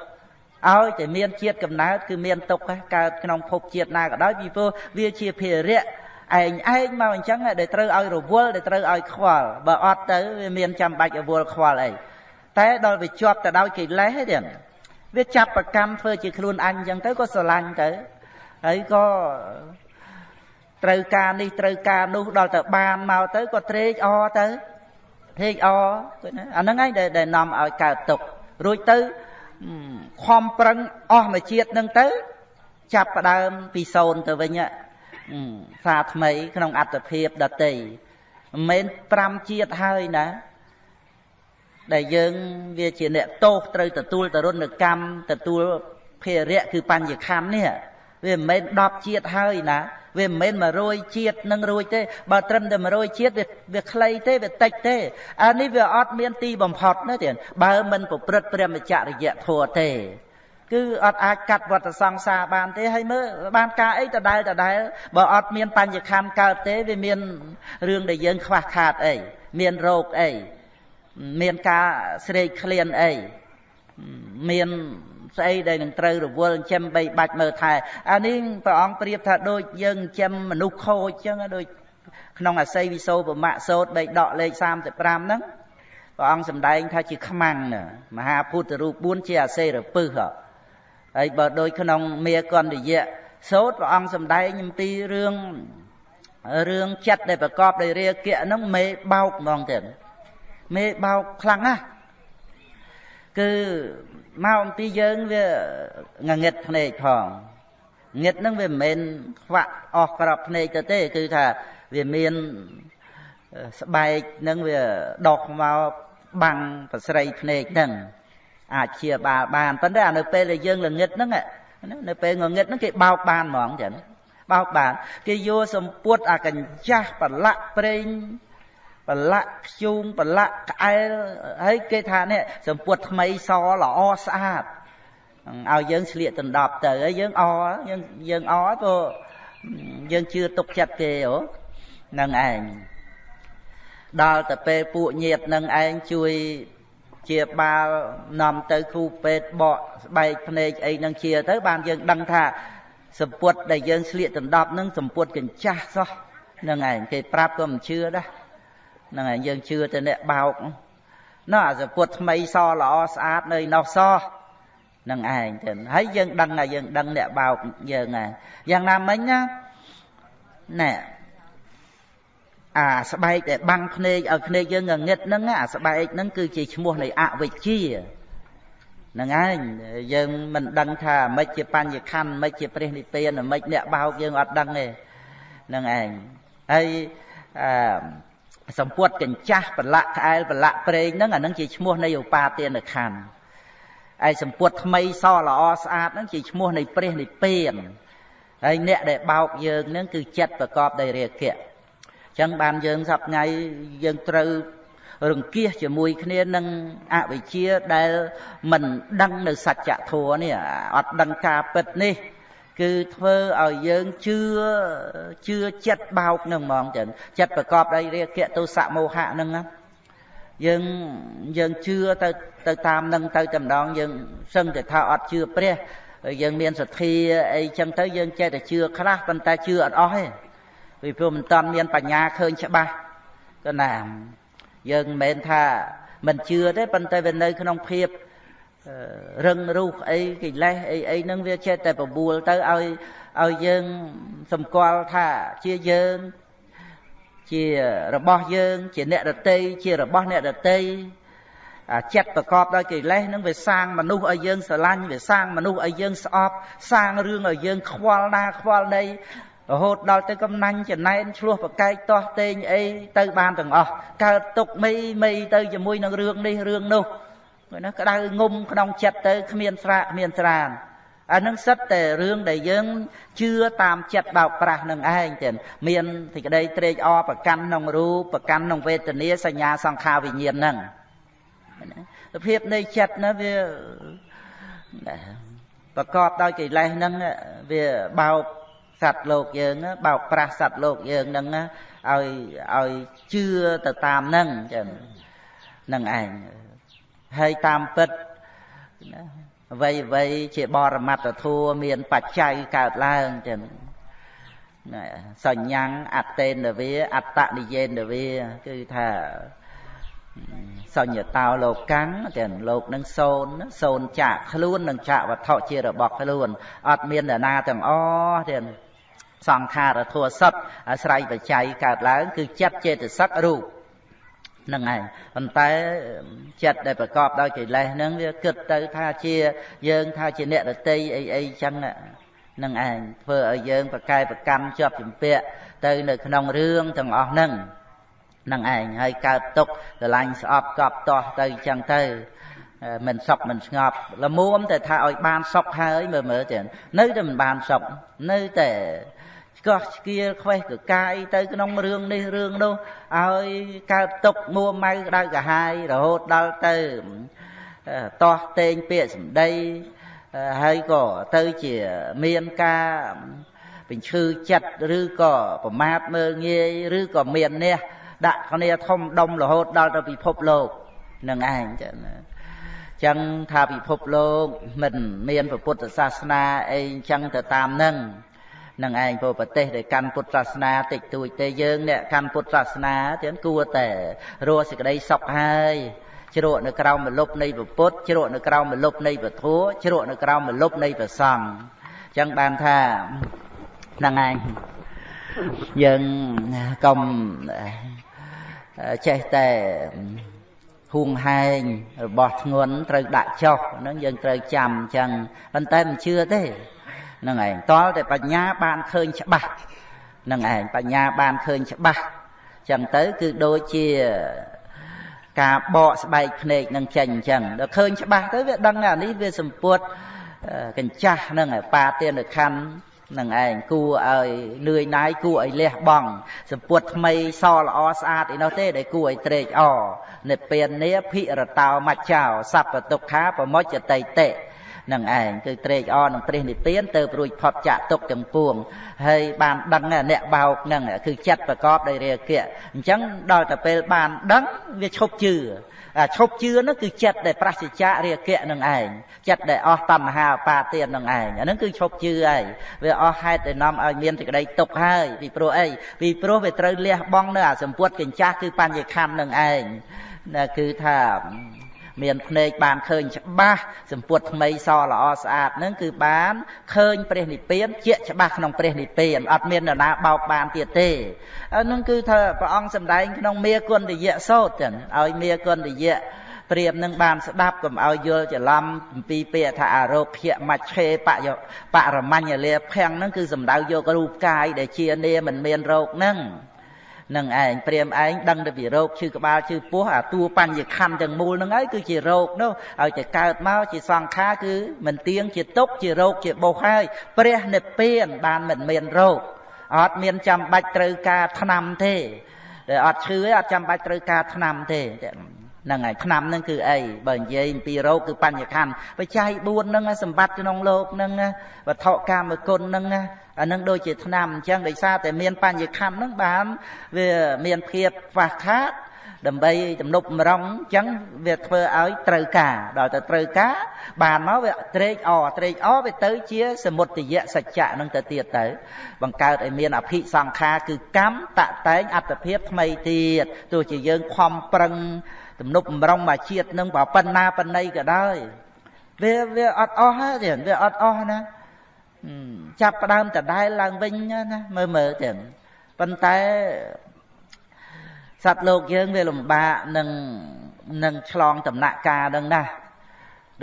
ឲ្យតែមានជាតិកំណើតគឺមានទុកកើតក្នុងភពជាតិណាក៏ដោយពីព្រោះវាជាភារៈឯងឯងមកអញ្ចឹងដែលត្រូវឲ្យរវល់ដែលត្រូវឲ្យខ្វល់បើអត់ទៅវាមានចាំបាច់រវល់ខ្វល់អីតែដល់វាជាប់ទៅដោយកិលេសទេវាចាប់ប្រកម្មធ្វើជាខ្លួនអញអញ្ចឹងទៅក៏ស្រឡាញ់ទៅហើយក៏ ត្រូវការនេះត្រូវការនោះដល់ទៅបានមកទៅក៏ត្រេកអរទៅត្រេកអរអាហ្នឹងឯងដែលនាំឲ្យកើតទុករួចទៅខំប្រឹងអស់មួយជាតិនឹងទៅ ចាប់ផ្ដើមពីសូន្យទៅវិញសារថ្មីក្នុងអត្តភាពដតីមិនមែន5ជាតិហើយណា ដែលយើងវាជាអ្នកទោសត្រូវទទួលតរុណកម្មទទួលភារៈគឺបញ្ញខណ្ឌនេះ វាមិនមែន10ជាតិហើយណាវាមិនមែន100ជាតិនឹងរួចទេបើត្រឹមតែ100ជាតិវាវាខ្លីទេវាតិចទេអានេះវាអត់មានទីបំផុតណាទៀតបើមិនប្រព្រឹត្តព្រមចរិយធម៌ទេគឺអត់អាចកាត់វត្តសង្សារបានទេហើយមើលបានការអីដដែលដដែលបើអត់មានបញ្ញខណ្ឌកើតទេវាមានរឿងដែលយើងខ្វះខាតអីមានរោគអីមានការស្រេកឃ្លានអីមាន ស្អីដែលនឹងត្រូវរវល់ចិញ្ចឹមបីបាច់មើលថែអានេះព្រះអង្គប្រៀបថាដូចយើងចិញ្ចឹមមនុស្សខូចចឹងដូចក្នុងអាស័យវិសោបមៈសោតបីដកលេខ35ហ្នឹងព្រះអង្គសម្ដែងថាជាខ្មាំងមហាពុទ្ធរូប4ជាអាសេរពឹសហើយបើដូចក្នុងមេកន្តយៈសោតព្រះអង្គសម្ដែងអំពីរឿងរឿងចិត្តដែលប្រកបដោយរាគៈហ្នឹងមេបោកហ្មងទៀតមេបោកខ្លាំងណាស់គឺ មកអំពីយើងវាងងឹតភ្នែកផងងឹតហ្នឹងវាមិនមែនខ្វាក់អស់ក្របភ្នែកទៅទេ គឺថាវាមានស្បែកហ្នឹងវាដកមកបាំងប្រស្រីភ្នែកហ្នឹងអាចជាបាលបានប៉ុន្តែនៅពេលដែលយើងល្ងឹតហ្នឹងនៅពេលងងឹតហ្នឹងគេបោកបានហ្មងចឹងបោកបាន គេយកសម្ពុតអាកញ្ចាស់ប្រឡាក់ប្រេង ប្រឡាក់ខ្ជូងប្រឡាក់ក្អែលហើយគេថានេះសម្ពុតថ្មីសល្អស្អាតឲ្យយើងឆ្លៀកដណ្ដប់ទៅហើយយើងអយើងយើងអព្រោះយើងជឿទុកចិត្តគេហ៎នឹងឯងដល់ទៅពេលពួកញាតនឹងឯងជួយជាបាលនាំទៅគ្រូពេទ្យបកស្បែកភ្នែកអីនឹងជាទៅបានយើងដឹងថាសម្ពុតដែលយើងស្លៀកដណ្ដប់នឹងសម្ពុតកញ្ចាស់សោះនឹងឯងគេប្រាប់ក៏មិនជឿដែរ ហ្នឹងហើយយើងជឿទៅអ្នកបោកនោះអាសម្ពុតថ្មីសល្អស្អាតនៅនោះសោះនឹងឯងទៅហើយយើងដឹងហើយយើងដឹងអ្នកបោកយើងហើយយ៉ាងណាមិញណាណែអាស្បែកដែលបាំងភ្នែកឲ្យភ្នែកយើងងងឹតហ្នឹងអាស្បែកហ្នឹងគឺជាឈ្មោះនៃអវិជ្ជាហ្នឹងឯងយើងមិនដឹងថាមិនជាបញ្ញខណ្ឌមិនជាព្រះនិព្វានមិនអ្នកបោកយើងអត់ដឹងទេហ្នឹងឯងហើយអឺ សម្ពុតកញ្ចាស់ប្រឡាក់ក្អែលប្រឡាក់ប្រេងហ្នឹងអាហ្នឹងជាឈ្មោះនៃឧបាទានខណ្ឌឯសម្ពុតថ្មីសល្អស្អាតហ្នឹងជាឈ្មោះនៃព្រះនិព្វានហើយអ្នកដែលបោកយើងហ្នឹងគឺចិត្តប្រកបដោយរាគៈចឹងបានយើងសប្ថ្ងៃយើងត្រូវរង្គៀសជាមួយគ្នានឹងអវិជ្ជាដែលមិនដឹងនៅសច្ចធម៌នេះអត់ដឹងការពិតនេះ គឺធ្វើឲ្យយើងជឿជឿចិត្តបោកនឹងហ្មងចឹងចិត្តប្រកបដោយរាគៈទោសៈមោហៈនឹងណាយើងយើងជឿទៅទៅតាមនឹងទៅតែម្ដងយើងសឹងតែថាអត់ជឿព្រះយើងមានសទ្ធាអីចឹងទៅយើងចេះតែជឿខ្លះប៉ុន្តែជឿអត់អស់ទេពីព្រោះមិនតាន់មានបញ្ញាឃើញច្បាស់ក៏ណាយើងមិនមែនថាមិនជឿទេប៉ុន្តែវានៅក្នុងភាព រឹងរូសអីកិលេសអីអីហ្នឹងវាចេះតែបបួលទៅឲ្យឲ្យយើងសម្គាល់ថាជាយើងជារបស់យើង ជាអ្នកដតីជារបស់អ្នកដតីចិត្តប្រកបដោយកិលេសនឹងវាសាងមនុស្សឲ្យយើងស្រឡាញ់វាសាងមនុស្សឲ្យយើងស្អប់សាងរឿងឲ្យយើងខ្វល់ណាខ្វល់ណីរហូតដល់ទៅកំណាញ់ចំណែនឆ្លោះប្រកែកទាស់តេងអីទៅបានទាំងអស់កើតទុកមីមីទៅជាមួយនឹងរឿងនេះរឿងនោះ ណាក្តៅងុំក្នុងចិត្តទៅគ្មានស្រាកគ្មានស្រានអានឹងសិតតែរឿងដែលយើងជឿតាមចិត្តបោកប្រាស់នឹងឯងទៀតមានសេចក្តីត្រេកអរប្រកាន់ក្នុងរូបប្រកាន់ក្នុងវេទនាសញ្ញាសង្ខារវិញ្ញាណហ្នឹងសភាពនៃចិត្តណាវាប្រកបដោយកិលេសហ្នឹងវាបោកសត្វលោកយើងបោកប្រាស់សត្វលោកយើងហ្នឹងឲ្យឲ្យជឿទៅតាមហ្នឹងចឹងហ្នឹងឯង ហើយតាមពិតណាអ្វីអ្វីជាបរមត្តធัวមានបច្ច័យកើតឡើងចឹងសញ្ញੰអត្តេនវាអត្តនិយេនវាគឺថាសញ្ញតោលោកកាំងទាំងលោកនឹងសូនសូនចាក់ខ្លួននឹងចាក់វត្ថុជារបស់ខ្លួនអត់មានអ្នកណាទាំងអស់ទាំងសង្ខារធัวសត្វអាស្រ័យបច្ច័យកើតឡើង គឺចិត្តចេតសិករូប នឹងឯងប៉ុន្តែចិត្តដែលប្រកបដោយកិលេសហ្នឹងវាគិតទៅថាជាយើងថាជាអ្នករតីអីអីចឹងនឹងឯងធ្វើឲ្យយើងប្រកែប្រកម្មជាប់ជំពាក់ទៅនៅក្នុងរឿងទាំងអស់ហ្នឹងនឹងឯងហើយកើតទុកស្រឡាញ់ស្អប់កប់ទាស់ទៅចឹងទៅមិនសុខមិនស្ងប់ល្មមតែថាឲ្យបានសុខហើយមើលមើលទៅនៅតែមិនបានសុខនៅតែ ឆ្កោះឆ្កៀលខ្វេះកកាយទៅក្នុងរឿងនេះរឿងនោះឲ្យកើតទុកមួម៉ៅក្តៅកាហាយរហូតដល់ទៅតោះតេងពាក្យសម្ដីហើយក៏ទៅជាមានការបញ្ឈឺចិត្តឬក៏ប្រមាថមើលងាយឬក៏មាននេះដាក់គ្នាធំដុំរហូតដល់ទៅពិភពលោកនឹងឯងចឹងចឹងថាពិភពលោកមិនមានពុទ្ធសាសនាអីចឹងទៅតាមនឹង នឹងឯងព្រោះប្រទេសដែលកាន់ពុទ្ធសាសនាតិចតួចទេយើងអ្នកកាន់ពុទ្ធសាសនាទាំងគួរតែរស់សេចក្តីសុខហើយជ្រក់នៅក្រោមមលុបនៃពុទ្ធជ្រក់នៅក្រោមមលុបនៃពធជ្រក់នៅក្រោមមលុបនៃព្រះសង្ឃចឹងបានថាហ្នឹងឯងយើងកុំចេះតែហួងហែងរបស់ធ្ងន់ត្រូវដាក់ចុះហ្នឹងយើងត្រូវចាំអញ្ចឹងប៉ុន្តែមិនជឿទេហ្នឹងឯងតលតែបញ្ញាបានឃើញច្បាស់ហ្នឹងឯងបញ្ញាបានឃើញច្បាស់អញ្ចឹងទៅគឺដូចជាការបកស្បែកភ្នែកនឹងចេញអញ្ចឹងដល់ឃើញច្បាស់ទៅវាដឹងថានេះវាសម្ពុតកញ្ចាស់ហ្នឹងឯបាទានខណ្ឌនឹងឯងគួរឲ្យនឿយណាយគួរឲ្យលះបង់សម្ពុតថ្មីសល្អស្អាតឯនោះទេដែលគួរឲ្យត្រេកអរនិព្វាននេះភិរតោមច្ចោសัพពទុក្ខាប្រមុចតៃតិ នឹងឯងគឺត្រេកអរនឹងព្រះនិព្វានទៅរួចផុតចាកទុកទាំងពួងហើយបានដឹងអ្នកបោកនឹងគឺចិត្តប្រកបដោយរាគៈអញ្ចឹងដល់ទៅពេលបានដឹងវាឈប់ជឿឈប់ជឿនោះគឺចិត្តដែលប្រសិជ្ជៈរាគៈនឹងឯងចិត្តដែលអស់តណ្ហាបាទាននឹងឯងអាហ្នឹងគឺឈប់ជឿហើយវាអស់ហេតុដែលនាំឲ្យមានសេចក្តីទុកហើយពីព្រោះអីពីព្រោះវាត្រូវលះបង់នៅអាសម្ពុតកញ្ចាស់គឺបញ្ញខណ្ឌនឹងឯងគឺថា មានភ្នែកបានឃើញច្បាស់សម្ពុតថ្មីសល្អស្អាតនឹងគឺបានឃើញព្រះនិព្វានជាច្បាស់ក្នុងព្រះនិព្វានអត់មាននរណាបោកបានទៀតទេនឹងគឺថាព្រះអង្គសម្ដែងក្នុងមេគុណតយៈសោតចឹងឲ្យមេគុណតយៈព្រាមនឹងបានស្ដាប់កុំឲ្យយល់ច្រឡំអំពីពាក្យថាអរោភៈមច្ឆេបយបរមញ្ញលាភៈហ្នឹងគឺសំដៅយករូបកាយដែលជានាមិនមានរោគហ្នឹង នឹងឯងព្រាមឯងដឹងទៅពីរោគឈឺក្បាលឈឺពោះអាតួបញ្ញខណ្ឌទាំងមូលហ្នឹងហើយគឺជារោគនោះឲ្យតែកើតមកជាសង្ខារគឺមិនទៀងជាទុកជារោគជាបុសហើយព្រះនិព្វានបានមិនមានរោគអត់មានចាំបាច់ត្រូវការឆ្នាំទេតែអត់ឈឺទេអត់ចាំបាច់ត្រូវការឆ្នាំទេហ្នឹងហើយឆ្នាំហ្នឹងគឺអីបើនិយាយអំពីរោគគឺបញ្ញខណ្ឌបច្ច័យ4ហ្នឹងសម្បត្តិក្នុងលោកហ្នឹងវត្ថុកម្មគុណហ្នឹងណា អានឹងដូចជាឆ្នាំអញ្ចឹងដោយសារតែមានបញ្ញខណ្ឌហ្នឹងបានវាមានភាពខ្វះខាតដើម្បីទំនប់ម្រងអញ្ចឹងវាធ្វើឲ្យត្រូវការដល់ទៅត្រូវការបានមកវាត្រេកអរត្រេកអរវាទៅជាសមុទយៈសច្ចៈនឹងទៅទៀតទៅ បង្កើតឲ្យមានអភិសង្ខារគឺកម្មតតែងអត្តភាពថ្មីទៀតទោះជាយើងខំប្រឹងទំនប់បំរុងមកជាតិនឹងបើប៉ុណ្ណាប៉ុណ្ណីក៏ដោយវាវាអត់អស់ទេវាអត់អស់ណា ចាប់ផ្ដើមដដែលឡើងវិញណាមើលមើលទាំងប៉ុន្តែសត្វលោកយើងវាលំបាកនឹងនឹងឆ្លងដំណាក់កាលនឹងណា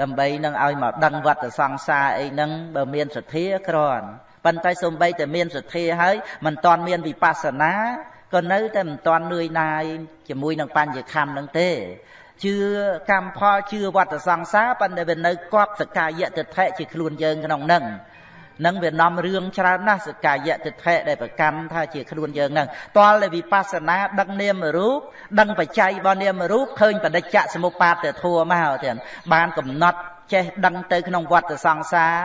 ដើម្បីនឹងឲ្យមកដឹងវត្តសង្សារអីហ្នឹងបើមានសទ្ធាគ្រាន់ប៉ុន្តែសូម្បីតែមានសទ្ធាហើយមិនតាន់មានវិបស្សនាក៏នៅតែមិនតាន់នឿយណាយជាមួយនឹងបញ្ញខណ្ឌនឹងទេជឿកម្មផលជឿវត្តសង្សារប៉ុន្តែវានៅគប់សកាយៈទិដ្ឋិជាខ្លួនយើងក្នុងនឹង នឹងវានាំរឿងច្រើនណាស់សកាយៈទិដ្ឋិដែលប្រកាន់ថាជាខ្លួនយើងនឹងតលតែវិបស្សនាដឹងនាមរូបដឹងបច្ច័យរបស់នាមរូបឃើញបដិច្ចសមុបាទធัวមកទៀតបានកំណត់ចេះដឹងទៅក្នុងវត្តសង្សារ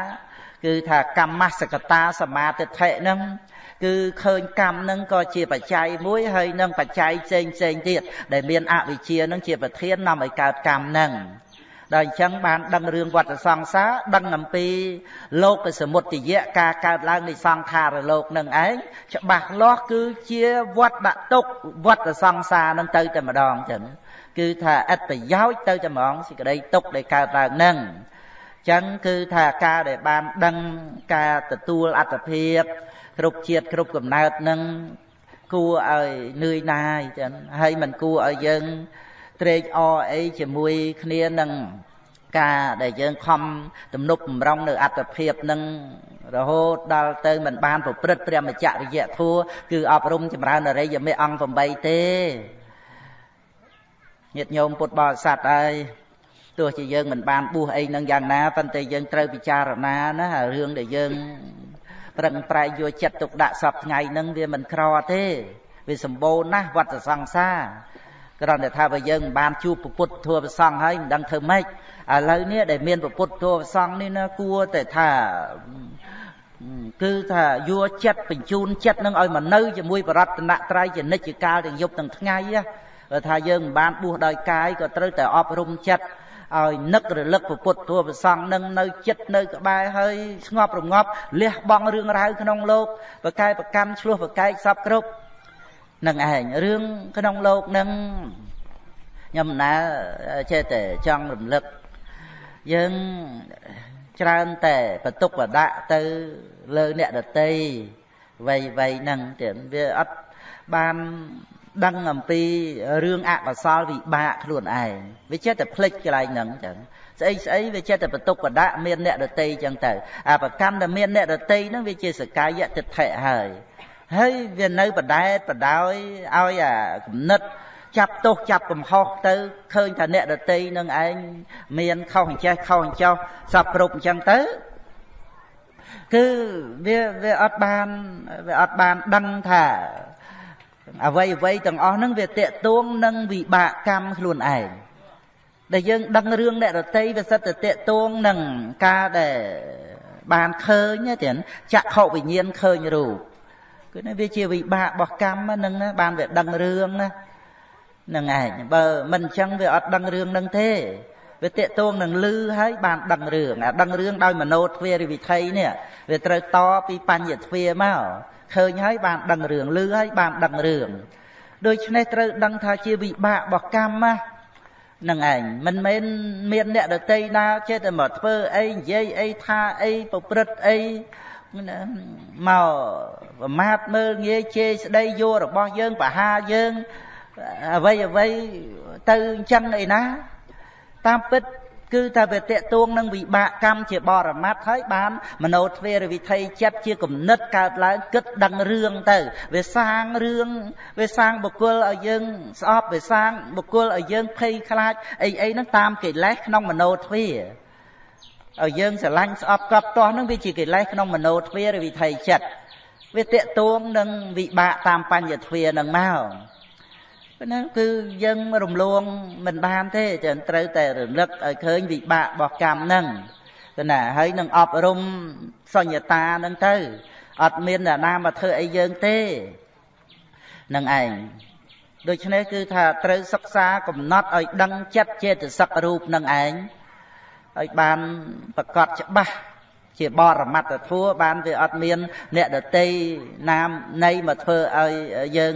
គឺថាកម្មសកតាសមាទិដ្ឋិនឹងគឺឃើញកម្មនឹងក៏ជាបច្ច័យមួយហើយនឹងបច្ច័យផ្សេងផ្សេងទៀតដែលមានអវិជ្ជានឹងជាប្រធាននាំឲ្យកើតកម្មនឹង ដល់អញ្ចឹងបានដឹងរឿងវត្តសង្សារដឹងអំពីលោកសមុទ្យៈការកើតឡើងនៃសង្ខារលោកនឹងឯងច្បាស់លាស់គឺជាវត្តដាក់ទុកវត្តសង្សារនឹងទៅតែម្ដងចឹងគឺថាអត្តប្រយោជន៍ទៅតែម្ដងសេចក្តីទុកដែលកើតឡើងនឹងចឹងគឺថាការដែលបានដឹងការទទួលអត្តភាពគ្រប់ជាតិគ្រប់កំណើតនឹងគួរឲ្យនឿយណាយចឹងហើយមិនគួរឲ្យយើង ត្រេកអរអីជាមួយគ្នានឹងការដែលយើងខំទំនប់បំរុងនៅអត្តភាពនឹងរហូតដល់ទៅមិនបានប្រព្រឹត្តព្រះមច្ចរិយធัวគឺអប់រំចម្រើនអរិយមេអង្គ8ទេញាតិញោមពុទ្ធបរិស័ទហើយទោះជាយើងមិនបានបួសអីនឹងយ៉ាងណាប៉ុន្តែយើងត្រូវពិចារណាណារឿងដែលយើងប្រឹងប្រែងយកចិត្តទុកដាក់សពថ្ងៃហ្នឹងវាមិនក្រទេវាសម្បូរណាស់វត្តសង្សារ គ្រាន់តែថាបើយើងមិនបានជួបពុទ្ធធម៌ប្រសង់ហើយមិនដឹងធ្វើម៉េចឥឡូវនេះដែលមានពុទ្ធធម៌ប្រសង់នេះណាគួរតែថាគឺថាយកចិត្តបញ្ជូនចិត្តនឹងឲ្យមកនៅជាមួយបរតនត្រ័យជានិច្ចកាលទាំងយប់ទាំងថ្ងៃបើថាយើងមិនបានបួសដោយកាយក៏ត្រូវតែអប់រំចិត្តឲ្យនឹករលឹកពុទ្ធធម៌ប្រសង់នឹងនៅចិត្តនៅក្បែរហើយស្ងប់រងាប់លះបង់រឿងរ៉ាវក្នុងលោកប្រកែប្រកម្មឆ្លោះប្រកែកសពគ្រប់ នឹងឯងរឿងក្នុងលោកនឹងខ្ញុំណាចេះតែចង់រំលឹកយើងច្រើនតែបន្ទុកបដាក់ទៅលើអ្នកដតីវ័យវ័យហ្នឹងទៀតវាអត់បានដឹងអំពីរឿងអកុសលវិបាកខ្លួនឯងវាចេះតែភ្លេចកន្លែងហ្នឹងចឹងស្អីស្អីវាចេះតែបន្ទុកបដាក់មានអ្នកដតីចឹងទៅអាប្រកម្មដែលមានអ្នកដតីហ្នឹងវាជាសកាយតិដ្ឋិហើយ ហើយវានៅបដែតបដោយឲ្យអាគំនិតចាប់ទោសចាប់កំហុសទៅឃើញថាអ្នកដតីនឹងឯងមានខុសអញ្ចេះខុសអញ្ចោះសពគ្រប់អញ្ចឹងទៅគឺវាវាអត់បានវាអត់បានដឹងថាអ្វីអ្វីទាំងអស់ហ្នឹងវាតេតួងនឹងវិបាកកម្មខ្លួនឯងដែលយើងដឹងរឿងអ្នករតីវាសិតតែតេតួងនឹងការដែលបានឃើញទេចក្ខុវិញ្ញាណឃើញរូប គឺនេះវាជាវិបាករបស់កម្មហ្នឹងណាបានវាដឹងរឿងណាហ្នឹងឯងបើមិនអញ្ចឹងវាអត់ដឹងរឿងហ្នឹងទេវាតេតួងនឹងលឺហើយបានដឹងរឿងអាដឹងរឿងដោយមโนទ្វារិវិធ័យនេះវាត្រូវតពីបញ្ញទ្វាមកឃើញហើយបានដឹងរឿងលឺហើយបានដឹងរឿងដូច្នេះត្រូវដឹងថាជាវិបាករបស់កម្មណានឹងឯងមិនមែនមានអ្នកដតីណាចេះតែមកធ្វើអីនិយាយអីថាអីប្រព្រឹត្តអី មកប្រមាថមើលងាយជេរស្ដីយករបស់យើងបហាយើងអ្វីអ្វីទៅអញ្ចឹងអីណាតាមពិតគឺថាវាតេតួងនឹងវិបាកកម្មជាបរមត្ថហើយបានមโนទ្វេរវិធ័យចិត្តជាគំនិតកើតឡើងគិតដឹងរឿងទៅវាសាងរឿងវាសាងបុគ្គលឲ្យយើងស្អប់វាសាងបុគ្គលឲ្យយើងភ័យខ្លាចអីអីហ្នឹងតាមកិលេសក្នុងមโนទ្វេ ឲ្យយើងស្រឡាញ់ស្អប់កប់ទាស់ហ្នឹងវាជាកិលេសក្នុងមโนទ្វេរវិធ័យចិត្តវាតេតួងនឹងវិបាកតាមបញ្ញទ្វេនឹងមកណាគឺយើងរំលងមិនបានទេចឹងត្រូវតែរលឹកឲ្យឃើញវិបាករបស់កម្មហ្នឹងទៅណាហើយនឹងអប់រំសញ្ញតាហ្នឹងទៅអត់មានអ្នកណាមកធ្វើអីយើងទេនឹងឯងដូច្នេះគឺថាត្រូវសិក្សាកំណត់ឲ្យដឹងចិត្តចេតសិករូបនឹងឯង ឲ្យបានប្រកបច្បាស់ជាបរមត្តធัวបានវាអត់មាន អ្នកដតីណាមនៃមកធ្វើឲ្យយើង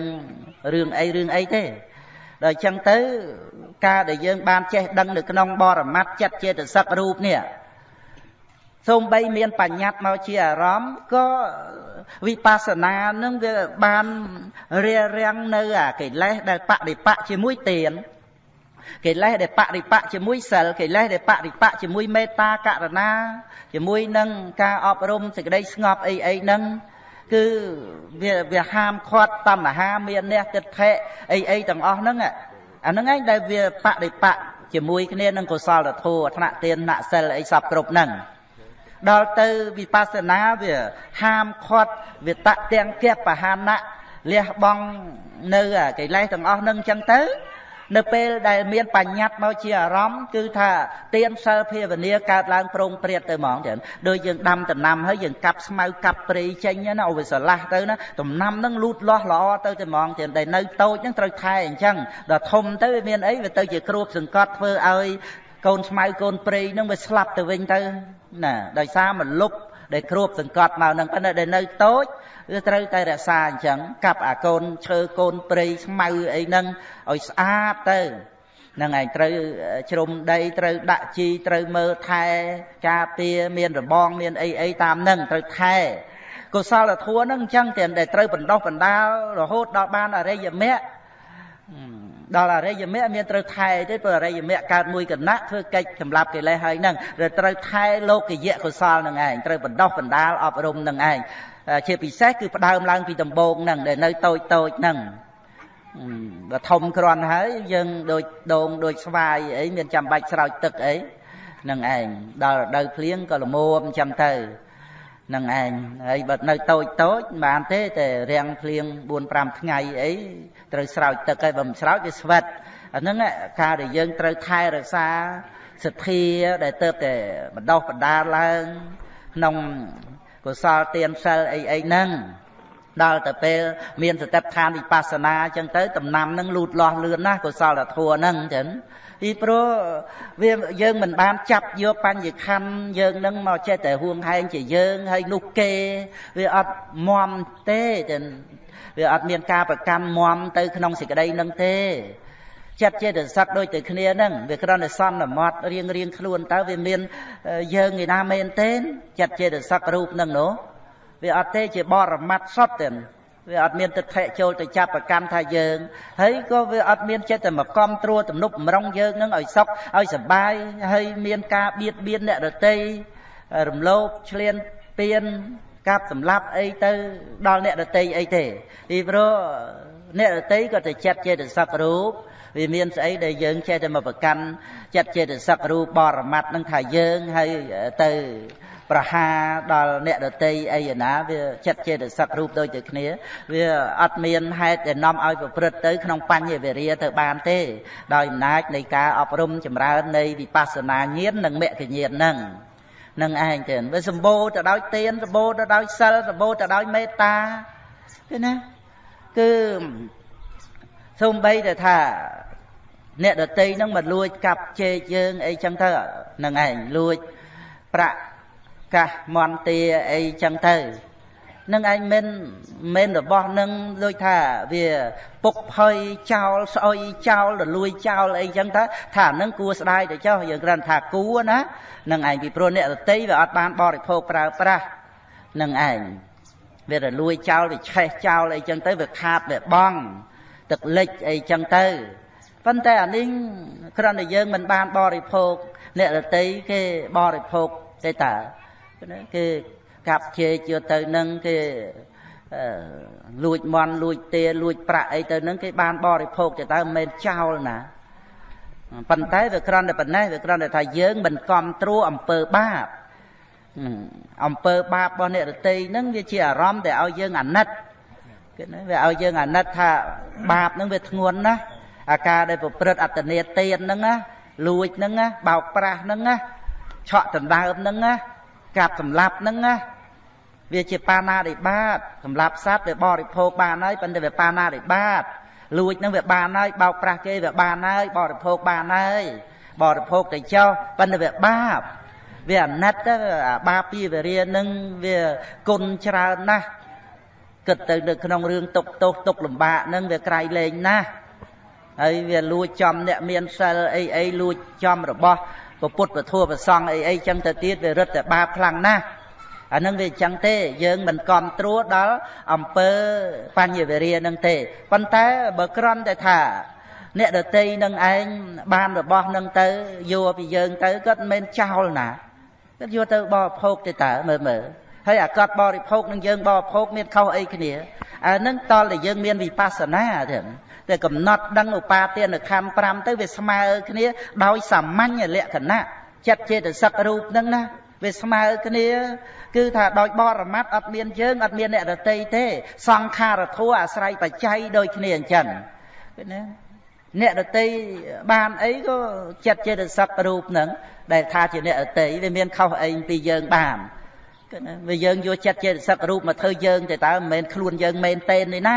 រឿងអីរឿងអីទេដល់អញ្ចឹងទៅ ការដែលយើង បានចេះដឹងនៅក្នុងបរមត្តចិត្តចេតសិករូបនេះសូម្បីមានបញ្ញត្តិមកជាអារម្មណ៍ក៏វិបស្សនានឹងវាបានរារាំងនៅអាកិលេសដែលបដិបៈជាមួយទាន កិលេសដែលបរិបៈជាមួយសិលកិលេសដែលបរិបៈជាមួយមេត្តាករុណា ជាមួយនឹងការអប់រំសេចក្តីស្ងប់អីអីហ្នឹងគឺវាវាហាមឃាត់តណ្ហាមានអ្នកទិដ្ឋិអីអីទាំងអស់ហ្នឹងអាហ្នឹងឯងដែលវាបរិបៈជាមួយគ្នានឹងកុសលធម៌ថ្នាក់ទានថ្នាក់សិលអីសពគ្រប់ហ្នឹងដល់ទៅវិបស្សនាវាហាមឃាត់វាតទាំងគបហានៈលះបង់នៅកិលេសទាំងអស់ហ្នឹងអញ្ចឹងទៅ នៅពេលដែលមានបញ្ញត្តិមកជាអារម្មណ៍គឺថាទៀនសិលភាវនាកើតឡើងប្រងព្រាតទៅហ្មងចឹងដូចយើងដាំដំណាំហើយយើងកាប់ស្មៅកាប់ព្រៃចេញណាអូវាស្រឡះទៅណាដំណាំហ្នឹងលូតលាស់ល្អទៅទៅហ្មងចឹងដែលនៅតូចហ្នឹងត្រូវថែអញ្ចឹងដល់ធំទៅវាមានអីវាទៅជាគ្រួបសង្កត់ធ្វើឲ្យកូនស្មៅកូនព្រៃហ្នឹងវាស្លាប់ទៅវិញទៅណាដោយសារមលុបដែលគ្របសង្កត់មកហ្នឹងប៉ុន្តែដែលនៅតូច គឺត្រូវតែរក្សាអញ្ចឹងកាប់អាកូនឈើកូនព្រៃស្មៅអីហ្នឹងឲ្យស្អាតទៅនឹងឯងត្រូវជ្រុំដីត្រូវដាក់ជីត្រូវមើលថែការពារមានរបងមានអីអីតាមហ្នឹងត្រូវថែកុសលធម៌ហ្នឹងអញ្ចឹងតែត្រូវបណ្ដោះបណ្ដាលរហូតដល់បានអរិយមគ្គដល់អរិយមគ្គមានត្រូវថែទេព្រោះអរិយមគ្គកើតមួយគណៈធ្វើកិច្ចសម្រាប់កិលេសហើយហ្នឹងត្រូវថែលោកយៈកុសលនឹងឯងត្រូវបណ្ដោះបណ្ដាលអប់រំនឹងឯង ជាពិសេសគឺផ្ដើមឡើងពីដំបូងហ្នឹងដែលនៅតូចតូចហ្នឹងបើធំគ្រាន់ហើយយើងដូចដងដូចស្វាយអីមានចាំបាច់ស្រោចទឹកអីនឹងឯងដល់រដូវភ្លៀងក៏ល្មមចាំទៅនឹងឯងហើយបើនៅតូចតូចមិនបានទេតែរាំងភ្លៀង4 5ថ្ងៃអីត្រូវស្រោចទឹកហើយបើមិនស្រោចវាស្វិតអាហ្នឹងការដែលយើងត្រូវថែរក្សាសទ្ធាដែលទៅតែបណ្ដោះបណ្ដាលឡើងក្នុង កុសលទានសិលអីអីហ្នឹងដល់ទៅពេលមានសតិប្បដ្ឋានវិបស្សនាអញ្ចឹងទៅដំណាំនឹងលូតលាស់លឿនណាស់កុសលធម៌ហ្នឹងចឹងពីព្រោះវាយើងមិនបានចាប់យកបញ្ញខណ្ឌយើងនឹងមកចេះតែហួងហែងជាយើងហើយនោះគេវាអត់មមទេចឹងវាអត់មានការប្រកាន់មមទៅក្នុងសេចក្តីនឹងទេ ចិត្តចេតសិកដូចទៅគ្នាហ្នឹងវាគ្រាន់តែសន្មត់រៀងរៀងខ្លួនតើវាមានយើងឯណាមែនទេចិត្តចេតសិករូបហ្នឹងនោះវាអត់ទេជាបរមត្តសុទ្ធទេវាអត់មានទឹកថេចូលទៅចាប់ប្រកាន់ថាយើងហើយក៏វាអត់មានចិត្តតែមកកំត្រួតទំនប់ម្រងយើងនឹងឲ្យសុខឲ្យសបាយហើយមានការបៀតបៀនអ្នករតីរំលោភឆ្លៀនពៀនកាប់សម្លាប់អីទៅដល់អ្នករតីអីទេពីព្រោះអ្នករតីក៏ទៅចិត្តចេតសិករូប វាមានស្អីដែលយើងចេះតែមកប្រកាន់ចិត្តចេតសិករូបបរមត្តនឹងថាយើងហើយទៅប្រហាដល់អ្នកដតីអីណាវាចិត្តចេតសិករូបដូចទៅគ្នាវាអត់មានហេតុដែលនាំឲ្យប្រព្រឹត្តទៅក្នុងបញ្ញវេរាទៅបានទេ ដោយអំណាចនៃការអប់រំចម្រើននៃវិបស្សនាញាណនិងមគ្គញាណហ្នឹងនឹងឯងទៅវាសម្បូរទៅដោយទានសម្បូរទៅដោយសិលសម្បូរទៅដោយមេត្តាឃើញណាគឺ សូម្បីតែថា អ្នកដតីនឹងមកលួចកាប់ជែកយើងអីចឹងទៅនឹងឯងលួចប្រាក់កាសមន្តាអីចឹងទៅនឹងឯងមិនមិនរបស់នឹងដូចថាវាពុកផុយចោលស្អុយចោលរលួយចោលអីចឹងទៅថានឹងគួស្ដាយទៅចុះយើងគ្រាន់ថាគួណានឹងឯងពីព្រោះអ្នករតីវាអត់បានបរិភោគប្រើប្រាស់នឹងឯងវារលួយចោលវាឆេះចោលអីចឹងទៅវាខាតវាបង ទឹកលិចអីចឹងទៅប៉ុន្តែអានេះគ្រាន់តែយើងមិនបានបរិភោគអ្នករតីគេបរិភោគទេតើគេកាប់ជេជឿទៅនឹងគេលួចមន់លួចទាលួចប្រាក់អីទៅនឹងគេបានបរិភោគទៅតើមិនមែនចោលណាប៉ុន្តែវាគ្រាន់តែប៉ុណ្ណេះវាគ្រាន់តែថាយើងមិនគ្រប់ត្រួអំពើបាបអំពើបាបរបស់អ្នករតីហ្នឹងវាជាអារម្មណ៍ដែលឲ្យយើងអាណិត គេណាវាឲ្យយើងអាណិតថាបាបហ្នឹងវាធ្ងន់ណាស់អាការដែលប្រព្រឹត្តអត្តនេទានហ្នឹងណាលួចហ្នឹងណាបោកប្រាស់ហ្នឹងណាឆក់ដណ្ដើមហ្នឹងណាកាប់សម្លាប់ហ្នឹងណាវាជាបាណារិបាតសម្លាប់សត្វវាបរិភោគបានហើយប៉ុន្តែវាបាណារិបាតលួចហ្នឹងវាបានហើយបោកប្រាស់គេវាបានហើយបរិភោគបានហើយបរិភោគទៅចោលប៉ុន្តែវាបាបវាអាណិតទៅអាបាបពីវរានឹងវាគុណច្រើនណាស់ គិតទៅនៅក្នុងរឿងទុកទោសទុកលំបាកហ្នឹងវាក្រៃលែងណាស់ហើយវាលួចចំអ្នកមានសិលអីអីលួចចំរបស់ពុទ្ធពធប្រសង់អីអីចឹងទៅទៀតវារឹតតែបាបខ្លាំងណាស់អានឹងវាចឹងទេ យើងមិនគ្រប់ត្រួតដល់អំពើបញ្ញវេរានឹងទេប៉ុន្តែបើក្រន់តែថាអ្នកដតីនឹងឯងបានរបស់នឹងទៅយកពីយើងទៅគាត់មិនមែនចោលណាគាត់យកទៅបរិភោគទេតើមើលមើល ហើយអាគាត់បរិភោគនឹងយើងបរិភោគមានខុសអីគ្នាអានឹងតលតែយើងមានវិបស្សនាទេតែកំណត់ដឹងឧបាទានខណ្ឌ5ទៅវាស្មើគ្នាដោយសាមញ្ញលក្ខណៈចិត្តចេតសិករូបហ្នឹងណាវាស្មើគ្នា គឺថាដោយបរមត្តអត់មានយើងអត់មានអ្នករតីទេ សង្ខារធัวអាស្រ័យបច្ច័យដូចគ្នាអញ្ចឹងឃើញទេអ្នករតីបានអីក៏ចិត្តចេតសិករូបហ្នឹងដែលថាជាអ្នករតីវាមានខុសអីពីយើងបានគឺណា វាយើងយកចិត្តចេតសិករូបមកធ្វើយើងតែតើមិនមែនខ្លួនយើងមែនទេនេះណា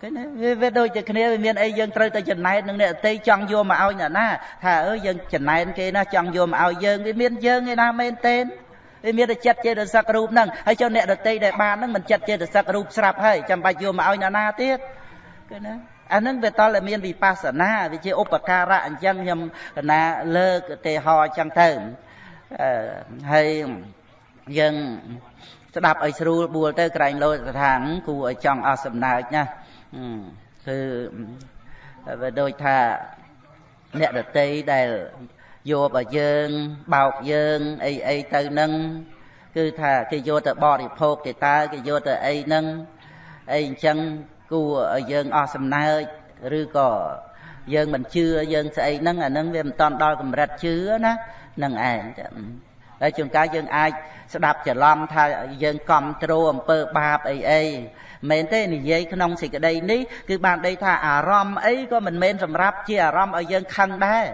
ឃើញទេវាវាដូចតែគ្នាវាមានអីយើងត្រូវតែចំណែកនឹងអ្នកអតីចង់យកមកឲ្យអ្នកណាថាអើយើងចំណែកគេណាចង់យកមកឲ្យយើងវាមានយើងឯណាមែនទេវាមានតែចិត្តចេតសិករូបហ្នឹងហើយចុះអ្នកដតីដែលបានហ្នឹងមិនចិត្តចេតសិករូបស្រាប់ហើយចាំបាច់យកមកឲ្យអ្នកណាទៀតឃើញទេអានឹងវាតលមានវិបស្សនាវាជាឧបការៈអញ្ចឹងខ្ញុំកណាលើកឧទាហរណ៍អញ្ចឹងទៅ ហើយយើងស្ដាប់ឲ្យស្រួលបួលទៅក្រែងលោស្ថានគួរឲ្យចង់អស់សំណើចណាគឺវាដូចថាអ្នកដតីដែលយកឲ្យយើងបោកយើងអីអីទៅនឹងគឺថាគេយកទៅបរិភោគគេតើគេយកទៅអីនឹងអីអញ្ចឹងគួរឲ្យយើងអស់សំណើចឬក៏យើងមិនជឿយើងស្អីហ្នឹងអាហ្នឹងវាមិនតាន់ដល់កម្រិតជឿណា នឹងឯងហើយជួនកាលយើងអាចស្ដាប់ច្រឡំថាយើងគ្រប់គ្រងអំពើបាបអីអីមែនទេនិយាយក្នុងសេចក្តីនេះគឺបានដីថាអារម្មណ៍អីក៏មិនមែនសម្រាប់ជាអារម្មណ៍ឲ្យយើងខឹងដែរ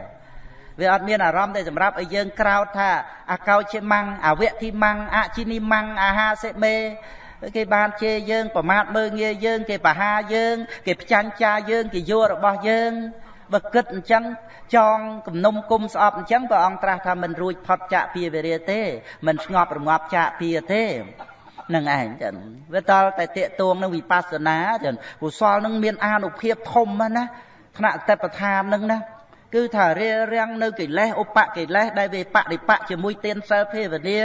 វាអត់មានអារម្មណ៍តែសម្រាប់ឲ្យយើងក្រោតថាអកោជាម៉ាំងអវៈធីម៉ាំងអជីនីម៉ាំងអាហាសេមេគេបានជេរយើងប្រមាថមើងងាយយើង គេបហាយើង គេផ្ចាញ់ចាយើងគេយករបស់យើង បើគិតអញ្ចឹងចងគំនុំគុំស្អប់អញ្ចឹងព្រះអង្គត្រាស់ថាមិនរួចផុតចាកពីវេរាទេមិនស្ងប់រងាប់ចាកពីទេនឹងឯងចឹងវាតល់តែតេតួងនឹងវិបស្សនាចឹងកុសលនឹងមានអានុភាពធំណាថ្នាក់តេបឋាននឹងណាគឺថារារាំងនៅកិលេសឧបកិលេសដែលវាបដិបៈជាមួយទានសិលភាវនា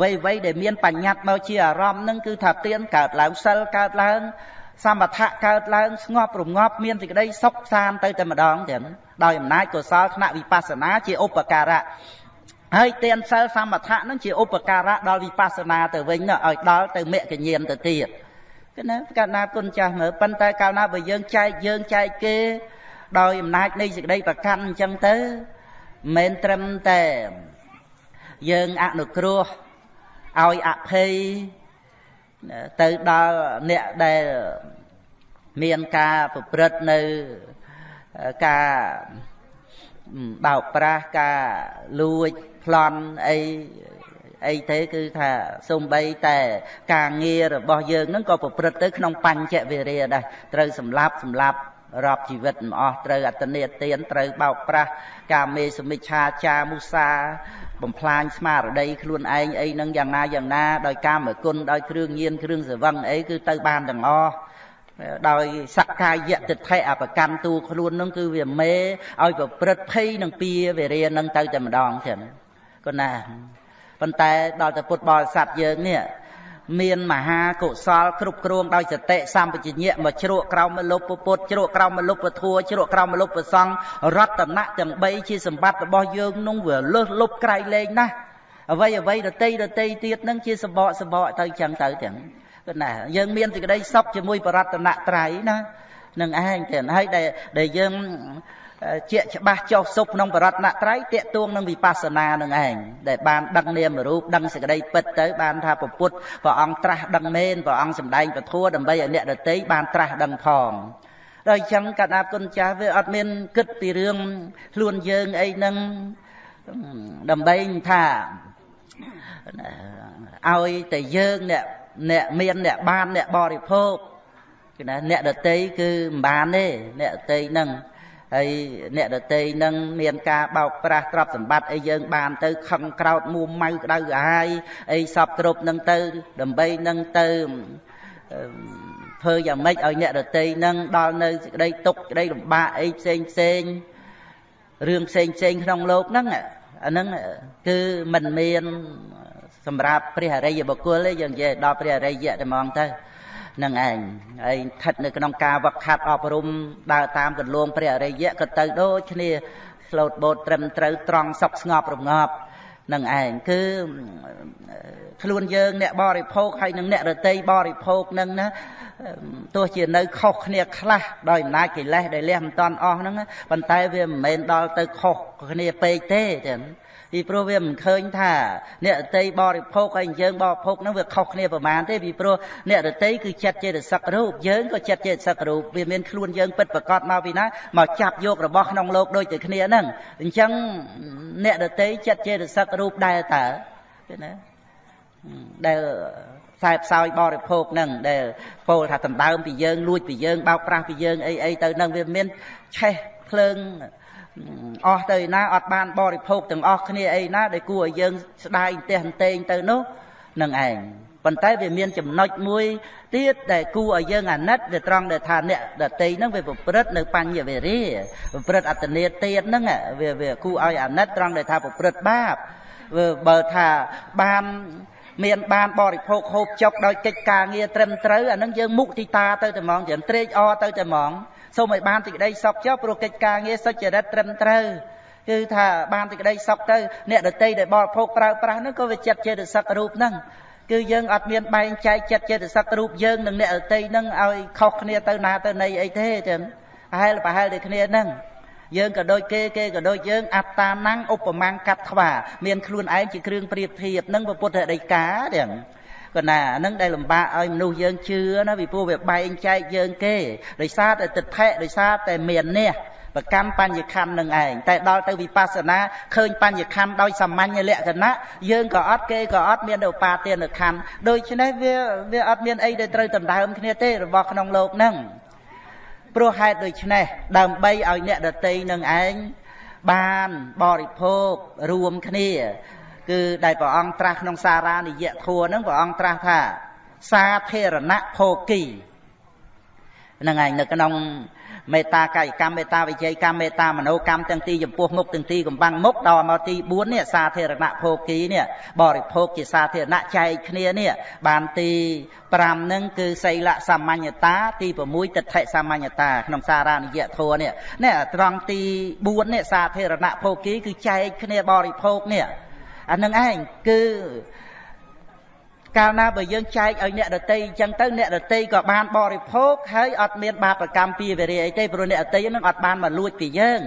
វ័យវ័យដែលមានបញ្ញត្តិមកជាអារម្មណ៍នឹងគឺថាទានកើតឡើងសិលកើតឡើង សមថៈកើតឡើងស្ងប់រងាប់មានសេចក្តីសុខសានទៅតែម្ដងចឹងដោយអំណាចកុសលថ្នាក់វិបស្សនាជាឧបការៈហើយទានសិលសមថៈនឹងជាឧបការៈដល់វិបស្សនាទៅវិញឲ្យដល់ទៅមគ្គញ្ញាណទៅទៀតគឺណាកាលណាគុណចាស់មើលប៉ុន្តែកាលណាបើយើងចែកយើងចែកគេ ដោយអំណាចនៃសេចក្តីប្រកាន់អញ្ចឹងទៅមិនត្រឹមតែយើងអនុគ្រោះឲ្យអភ័យ ទៅដល់អ្នកដែលមានការប្រព្រឹត្តនៅការបោកប្រាស់ការលួចប្លន់អីអីទេគឺថាសំបីតែការងាររបស់យើងនឹងក៏ប្រព្រឹត្តទៅក្នុងបញ្ចវិរិយដែរត្រូវសម្លាប់សម្លាប់រាប់ជីវិតមិនអស់ត្រូវអត្តនេទានត្រូវបោកប្រាស់កាមេសមិច្ឆាចាមុសា បំផ្លាញស្មារតីខ្លួនឯងអីនឹងយ៉ាងណាយ៉ាងណាដោយកាមគុណដោយគ្រឿងញៀនគ្រឿងសវឹងអីគឺទៅបានទាំងអស់ដោយសក្កាយតិដ្ឋិអបកម្មទូខ្លួននឹងគឺវាមេឲ្យប្រព្រឹត្តភ័យនឹងពៀវេរានឹងទៅតែម្ដងចឹងគណាប៉ុន្តែដល់តែពុទ្ធបរិស័ទយើងនេះ មានមហាកុសលគ្រប់គ្រងដោយសតិសម្បជញ្ញៈមកជ្រក់ក្រោមមលុបពុទ្ធជ្រក់ក្រោមមលុបពធัวជ្រក់ក្រោមមលុបប្រសង្ឃរតនៈទាំង3ជាសម្បត្តិរបស់យើងនោះវាលើសលប់ក្រៃលែងណាស់អ្វីអ្វីដតីដតីទៀតនឹងជាសបកសបកទៅចឹងទៅទាំងគឺណាយើងមានសេចក្តីសុខជាមួយបរតនត្រ័យណានឹងឯងទាំងហើយដែលដែលយើង ជាច្បាស់ចុះសុខក្នុងបរតនត្រ័យតេតួងនឹងវិបស្សនានឹងឯងដែលបានដឹងនាមរូបដឹងសេចក្តីពិតទៅបានថាពុទ្ធព្រះអង្គត្រាស់ដឹងមែនព្រះអង្គសម្ដែងពធដើម្បីឲ្យអ្នកដតីបានត្រាស់ដឹងផងដល់អញ្ចឹងកណ្ដាគុណចាស់វាអត់មានគិតពីរឿងខ្លួនយើងអីហ្នឹងដើម្បីថាឲ្យតែយើងអ្នកអ្នកមានអ្នកបានអ្នកបរិភោគគឺណាអ្នកដតីគឺមិនបានទេអ្នកដតីហ្នឹង ហើយអ្នកដតីនឹងមានការបោកប្រាស់ទ្រព្យសម្បត្តិអីយើងបានទៅខឹងក្រោតមួម៉ៅក្តៅក្រហាយអីសពគ្រប់នឹងទៅ ដើម្បីនឹងទៅធ្វើយ៉ាងម៉េចឲ្យអ្នកដតីនឹងដល់នៅសេចក្តីទុកក្តីលំបាកអីផ្សេងផ្សេងរឿងផ្សេងផ្សេងក្នុងលោកហ្នឹងអាហ្នឹងគឺមិនមានសម្រាប់ព្រះអរិយបុគ្គលទេយើងនិយាយដល់ព្រះអរិយតែហ្មងទៅ នឹងឯងហើយស្ថិតនៅក្នុងការវឹកហាត់អប់រំដើរតាមកន្លងព្រះអរិយក៏ទៅដូចគ្នាស្លូតបូតត្រឹមត្រូវត្រង់សុខស្ងប់រងាប់នឹងឯងគឺខ្លួនយើងអ្នកបរិភោគហើយនឹងអ្នករតីបរិភោគនឹងណាទោះជានៅខុសគ្នាខ្លះដោយអំណាចកិលេសដែលលះមិនតាន់អស់ហ្នឹងប៉ុន្តែវាមិនមែនដល់ទៅខុសគ្នាពេកទេចឹង ពីព្រោះវាមិនឃើញថាអ្នកតីបរិភោគហើយយើងបរិភោគហ្នឹងវាខុសគ្នាប្រមាណទេពីព្រោះអ្នកតីគឺចិត្តចេតសិករូបយើងក៏ចិត្តចេតសិករូបវាមានខ្លួនយើងពិតប្រកបមកពីណាមកចាប់យករបស់ក្នុងលោកដូចតែគ្នាហ្នឹងអញ្ចឹងអ្នកតីចិត្តចេតសិករូបដែរតើណាដែលខ្សែផ្សោយបរិភោគនឹងដែលពោលថាដណ្ដើមពីយើងលួចពីយើងបោកប្រាស់ពីយើងអីអីទៅនឹងវាមានឆេះភ្លើង អស់ទៅណាអត់បានបរិភោគទាំងអស់គ្នាអីណាដែលគួរឲ្យយើងស្ដាយអន្ទះអន្ទែងទៅនោះនឹងឯងប៉ុន្តែវាមានចំណុចមួយទៀតដែលគួរឲ្យយើងអាណិតដែលត្រង់ដែលថាអ្នកដតីហ្នឹងវាប្រព្រឹត្តនៅបញ្ញវេរាប្រព្រឹត្តអត្តនេទៀតហ្នឹងវាវាគួរឲ្យអាណិតត្រង់ដែលថាប្រព្រឹត្តបាបបើថាបានមានបានបរិភោគហូបចុកដោយកិច្ចការងារត្រឹមត្រូវអានឹងយើងមុខទីតាទៅតែហ្មងយើងត្រេកអរទៅតែហ្មង សូមឲ្យបានសេចក្តីសុខចុះព្រោះកិច្ចការងារសុចរិតត្រឹមត្រូវគឺថាបានសេចក្តីសុខទៅអ្នកដតីដែលបរិភោគប្រើប្រាស់ហ្នឹងក៏វាចិត្តចេតសិករូបហ្នឹងគឺយើងអត់មានបែងចែកចិត្តចេតសិករូបយើងនិងអ្នកដតីហ្នឹងឲ្យខុសគ្នាទៅណាទៅណីអីទេចឹងប្រហែលប្រហែលដូចគ្នាហ្នឹងយើងក៏ដូចគេគេក៏ដូចយើងអត្តាណੰឧបមាំងកាត់ថ្វាមានខ្លួនឯងជាគ្រឿងប្រៀបធៀបនឹងពុទ្ធដីកាទាំង ក៏ណាអានឹងដែលលំបាកឲ្យមនុស្សយើងជឿណាពីព្រោះវាបែងចែកយើងគេដោយសារតែទិដ្ឋិដោយសារតែមាននេះប្រកម្មបញ្ញខណ្ឌនឹងឯងតែដល់ទៅវិបស្សនាឃើញបញ្ញខណ្ឌដោយសាមញ្ញលក្ខណៈយើងក៏អត់គេក៏អត់មានឧបាទានខណ្ឌដូច្នេះវាវាអត់មានអីដែលត្រូវដណ្ដើមគ្នាទេរបស់ក្នុងលោកហ្នឹងព្រោះហេតុដូច្នេះដើម្បីឲ្យអ្នកដតីនឹងឯងបានបរិភោគរួមគ្នា គឺដែលព្រះអង្គត្រាស់ក្នុងសារានិយធัวហ្នឹងព្រះអង្គត្រាស់ថា សាធារណភោគីហ្នឹងហើយនៅក្នុងមេត្តាកាយកម្មមេត្តាវិជ័យកម្មមេត្តាមនោកម្មទាំងទីចំពោះមុខទាំងទីកំបាំងមុខដល់មកទី4នេះសាធារណភោគីនេះបរិភោគជាសាធារណៈចែកគ្នានេះបានទី5នឹងគឺសីលសាមញ្ញតា ទី6ទិដ្ឋិសាមញ្ញតាក្នុងសារានិយធម៌នេះនេះត្រង់ទី4នេះសាធារណភោគីគឺចែកគ្នាបរិភោគនេះ អានឹងឯងគឺកាលណាបើយើងចែកឲ្យអ្នកដតីអញ្ចឹងទៅអ្នកដតីក៏បានបរិភោគហើយអត់មានបាបកម្មពីវិរិយអីទេព្រោះអ្នកដតីនឹងអត់បានមកលួចពីយើង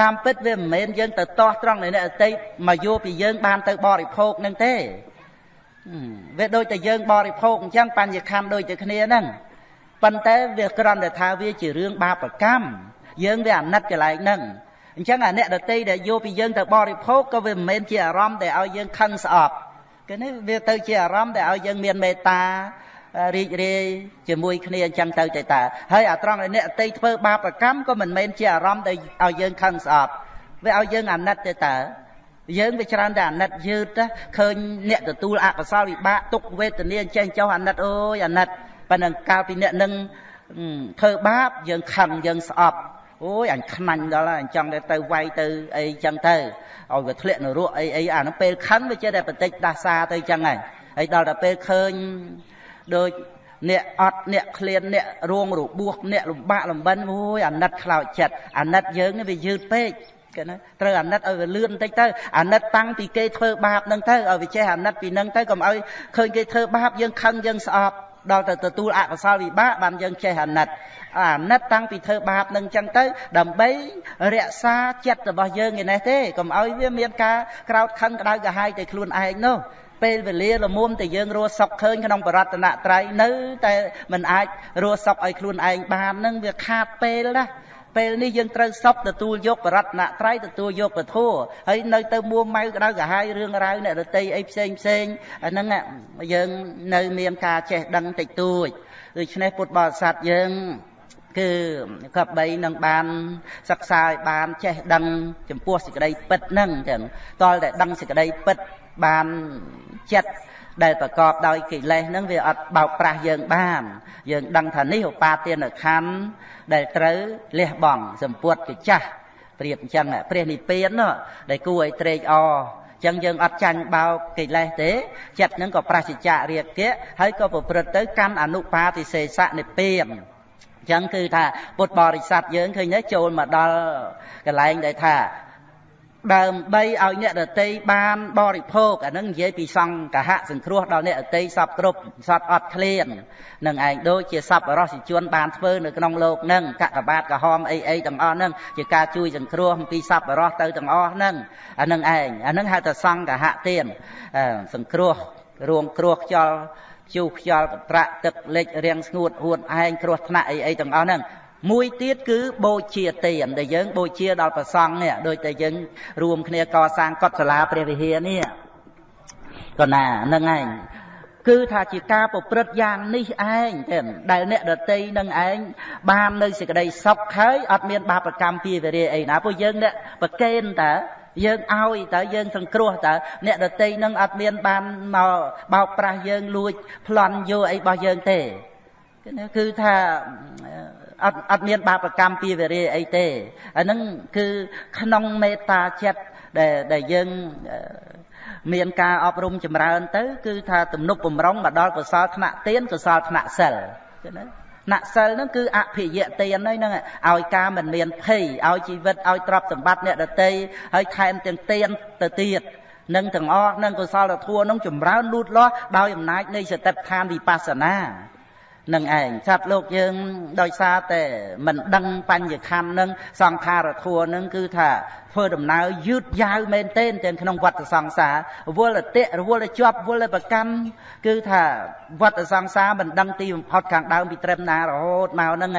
តាមពិតវាមិនមែនយើងទៅតោះត្រង់នៃអ្នកដតីមកយកពីយើងបានទៅបរិភោគនឹងទេវាដូចតែយើងបរិភោគអញ្ចឹងបញ្ញខំដូចតែគ្នាហ្នឹងប៉ុន្តែវាគ្រាន់តែថាវាជារឿងបាបកម្មយើងវាអាណិតកន្លែងហ្នឹង អញ្ចឹងអាអ្នកដតីដែលយកពីយើងទៅបរិភោគក៏វាមិនមែនជាអារម្មណ៍ដែលឲ្យយើងខឹងស្អប់គឺនេះវាទៅជាអារម្មណ៍ដែលឲ្យយើងមានមេត្តារីករាយជាមួយគ្នាអញ្ចឹងទៅទៅតាហើយអាត្រង់ដែលអ្នកអតីធ្វើបាបកម្មក៏មិនមែនជាអារម្មណ៍ដែលឲ្យយើងខឹងស្អប់វាឲ្យយើងអាណិតទៅតាយើងវាច្រើនតែអាណិតយឺតឃើញអ្នកទទួលអកុសលវិបាកទុកវេទនាចេះចុះអាណិតអូយអាណិតប៉ុន្តែកាលពីអ្នកនឹងធ្វើបាបយើងខឹងយើងស្អប់ អូយអញខ្នាញ់ដល់ហើយអញ្ចឹងទៅវាយទៅអីចឹងទៅឲ្យវាធ្លាក់នរកអីអីអានោះពេលខឹងវាចេះតែបន្តិចដាសាទៅចឹងហើយហើយដល់តែពេលឃើញដូចអ្នកអត់អ្នកឃ្លានអ្នករួងរបួសអ្នកលំបាកលំបិនអូយអាណិតខ្លោចចិត្តអាណិតយើងវាយឺតពេកគេណាត្រូវអាណិតឲ្យវាលឿនបន្តិចទៅអាណិតតាំងពីគេធ្វើបាបនឹងទៅឲ្យវាចេះអាណិតពីនឹងទៅកុំឲ្យឃើញគេធ្វើបាបយើងខឹងយើងស្អប់ ដល់ទៅទទួលអកុសលវិបាកបានយើងចេះអាណិតអាណិតតាំងពីធ្វើបាបនឹងចឹងទៅដើម្បីរក្សាចិត្តរបស់យើងឯនេះទេកុំឲ្យវាមានការក្រោតខឹងក្តៅក្រហាយទៅខ្លួនឯងនោះពេលវេលាលមុំតែយើងរស់សុខឃើញក្នុងបរតនត្រ័យនៅតែមិនអាចរស់សុខឲ្យខ្លួនឯងបាននឹងវាខាតពេលណា ពេលនេះយើងត្រូវសពទទួលយកបរតនត្រ័យទទួលយកពធហើយនៅទៅមួម៉ៅក្តៅក្រហាយរឿងរ៉ាវអ្នករតីអីផ្សេងផ្សេងអាហ្នឹងយើងនៅមានការចេះដឹងតិចតួចដូច្នេះពុទ្ធបរិស័ទយើងគឺកបីនឹងបានសិក្សាឲ្យបានចេះដឹងចំពោះសេចក្តីពិតហ្នឹងចឹងតលតែដឹងសេចក្តីពិតបានចិត្តដែលប្រកបដោយកិលេសហ្នឹងវាអត់បោកប្រាស់យើងបាន យើងដឹងថានេះឧបាទានខណ្ឌ ដែលត្រូវលះបង់សម្ពុតកចាស់ប្រៀបអញ្ចឹងព្រះនិព្វានដែលគួរឲ្យត្រេកអរចឹងយើងអត់ចាញ់បោកកិលេសទេចិត្តនឹងក៏ប្រសិជ្ជៈរាគៈហើយក៏ប្រព្រឹត្តទៅកាន់អនុបាតិសេសៈនិព្វានចឹងគឺថាពុទ្ធបរិស័ទយើងឃើញទេចូលមកដល់កន្លែងដែលថា ដើម្បីឲ្យអ្នកដតីបានបរិភោគអានឹងនិយាយពីសង្កហៈសង្គ្រោះដល់អ្នកដតីសពគ្រប់សពអត់ឃ្លាននឹងឯងដូចជាសពរសិជនបានធ្វើនៅក្នុងលោកនឹងកកបាតកហមអីអីទាំងអស់នឹងជាការជួយសង្គ្រោះអំពីសពរសទៅទាំងអស់នឹងអានឹងឯងអានឹងហៅថាសង្កហៈទានសង្គ្រោះរួងគ្រោះខ្យល់ជូរខ្យល់កត្រាក់ទឹកលិចរាំងស្ងួតហួតឯងគ្រោះថ្នាក់អីអីទាំងអស់ហ្នឹង មួយទៀតគឺបូជាទានដែលយើងបូជាដល់ព្រះសង្ឃនេះដូចតែយើងរួមគ្នាកសាងកុដិសាលាព្រះវិហារនេះក៏ណាហ្នឹងឯងគឺថាជាការប្រព្រឹត្តយ៉ាងនេះឯងទេដែលអ្នកដតីនឹងឯងបាននៅសេចក្តីសុខហើយអត់មានបាបកម្មពីវិរិយអីណាព្រោះយើងអ្នកប្រកេនតើយើងឲ្យតើយើងសង្គ្រោះតើអ្នកដតីនឹងអត់មានបានមកបោកប្រាស់យើងលួចប្លន់យកអីរបស់យើងទេ គឺថាអត់អត់មានបាបកម្មពីវិរិយអីទេអាហ្នឹងគឺក្នុងមេត្តាចិត្តដែលដែលយើងមានការអប់រំចម្រើនទៅ គឺថាទំនុកបំរុងមកដល់កុសលថ្នាក់ទានកុសលថ្នាក់សិលឃើញទេណសិលហ្នឹងគឺអភិយទានហ្នឹងឲ្យការមិនមានភ័យឲ្យជីវិតឲ្យទ្រព្យសម្បត្តិអ្នកដតីហើយថែមទាំងទានទៅទៀតនឹងទាំងអស់នឹងកុសលធម៌នឹងចម្រើនលូតលាស់ដោយអំណាចនៃសតិប្បដ្ឋានវិបស្សនា នឹងឯងសត្វលោកយើងដោយសារតែមិនដឹងបញ្ញខណ្ឌនឹងសង្ខារធัวនឹងគឺថាធ្វើដំណើរយឺតយ៉ាវមែនទែនទាំងក្នុងវត្តសង្សារវល់តិរវល់ជាប់វល់ប្រកម្មគឺថាវត្តសង្សារមិនដឹងទីបំផុតខាងដើមពីត្រឹមណារហូតមកហ្នឹង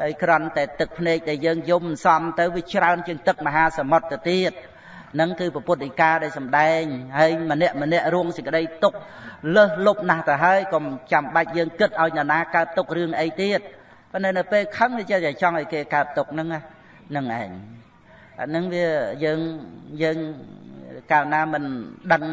ហើយក្រន់តែទឹកភ្នែកដែលយើងយំសំទៅវាច្រើនជាងទឹកមហាសមុទ្រទៅទៀតនឹងគឺពុទ្ធិកាដែលសម្ដែងហើយម្នាក់ម្នាក់រួមសេចក្តីទុក លើសលប់ណាស់ទៅហើយកុំចាំបាច់យើងគិតឲ្យនរណាកើតទុករឿងអីទៀតប៉ុន្តែនៅពេលខឹងវាចេះតែចង់ឲ្យគេកើតទុកហ្នឹងហ្នឹងឯងអាហ្នឹងវាយើងយើង កាលណាមិនដឹង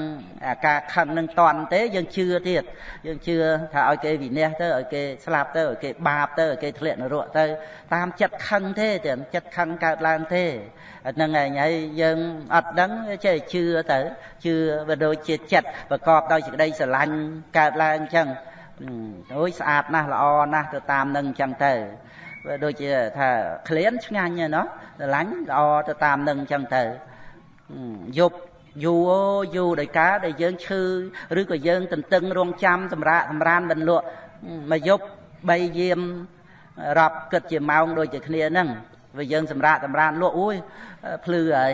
អាការខឹងនឹងតន់ទេយើងជឿទៀតយើងជឿថាឲ្យគេវិន័យទៅឲ្យគេស្លាប់ទៅឲ្យគេបាបទៅឲ្យគេធ្លាក់នរកទៅតាមចិត្តខឹងទេតែចិត្តខឹងកើតឡើងទេហ្នឹងឯងហើយយើងអត់ដឹងចេះជឿទៅជឿវាដូចជាចិត្តប្រកបដោយសេចក្តីស្រឡាញ់កើតឡើងអញ្ចឹងអូយស្អាតណាស់ល្អណាស់ទៅតាមនឹងអញ្ចឹងទៅវាដូចជាថាក្លៀនឆ្ងាញ់ណាស្រឡាញ់ល្អទៅតាមនឹងអញ្ចឹងទៅយប់ យូរយូរដោយការដែលយើងឈឺឬក៏យើងទន្ទឹងរងចាំសម្រាកសម្រានមិនលក់មួយយប់3យាមរាប់គិតជាម៉ោងដូចជាគ្នាហ្នឹងវាយើងសម្រាកសម្រានលក់អូយភ្លឺហើយ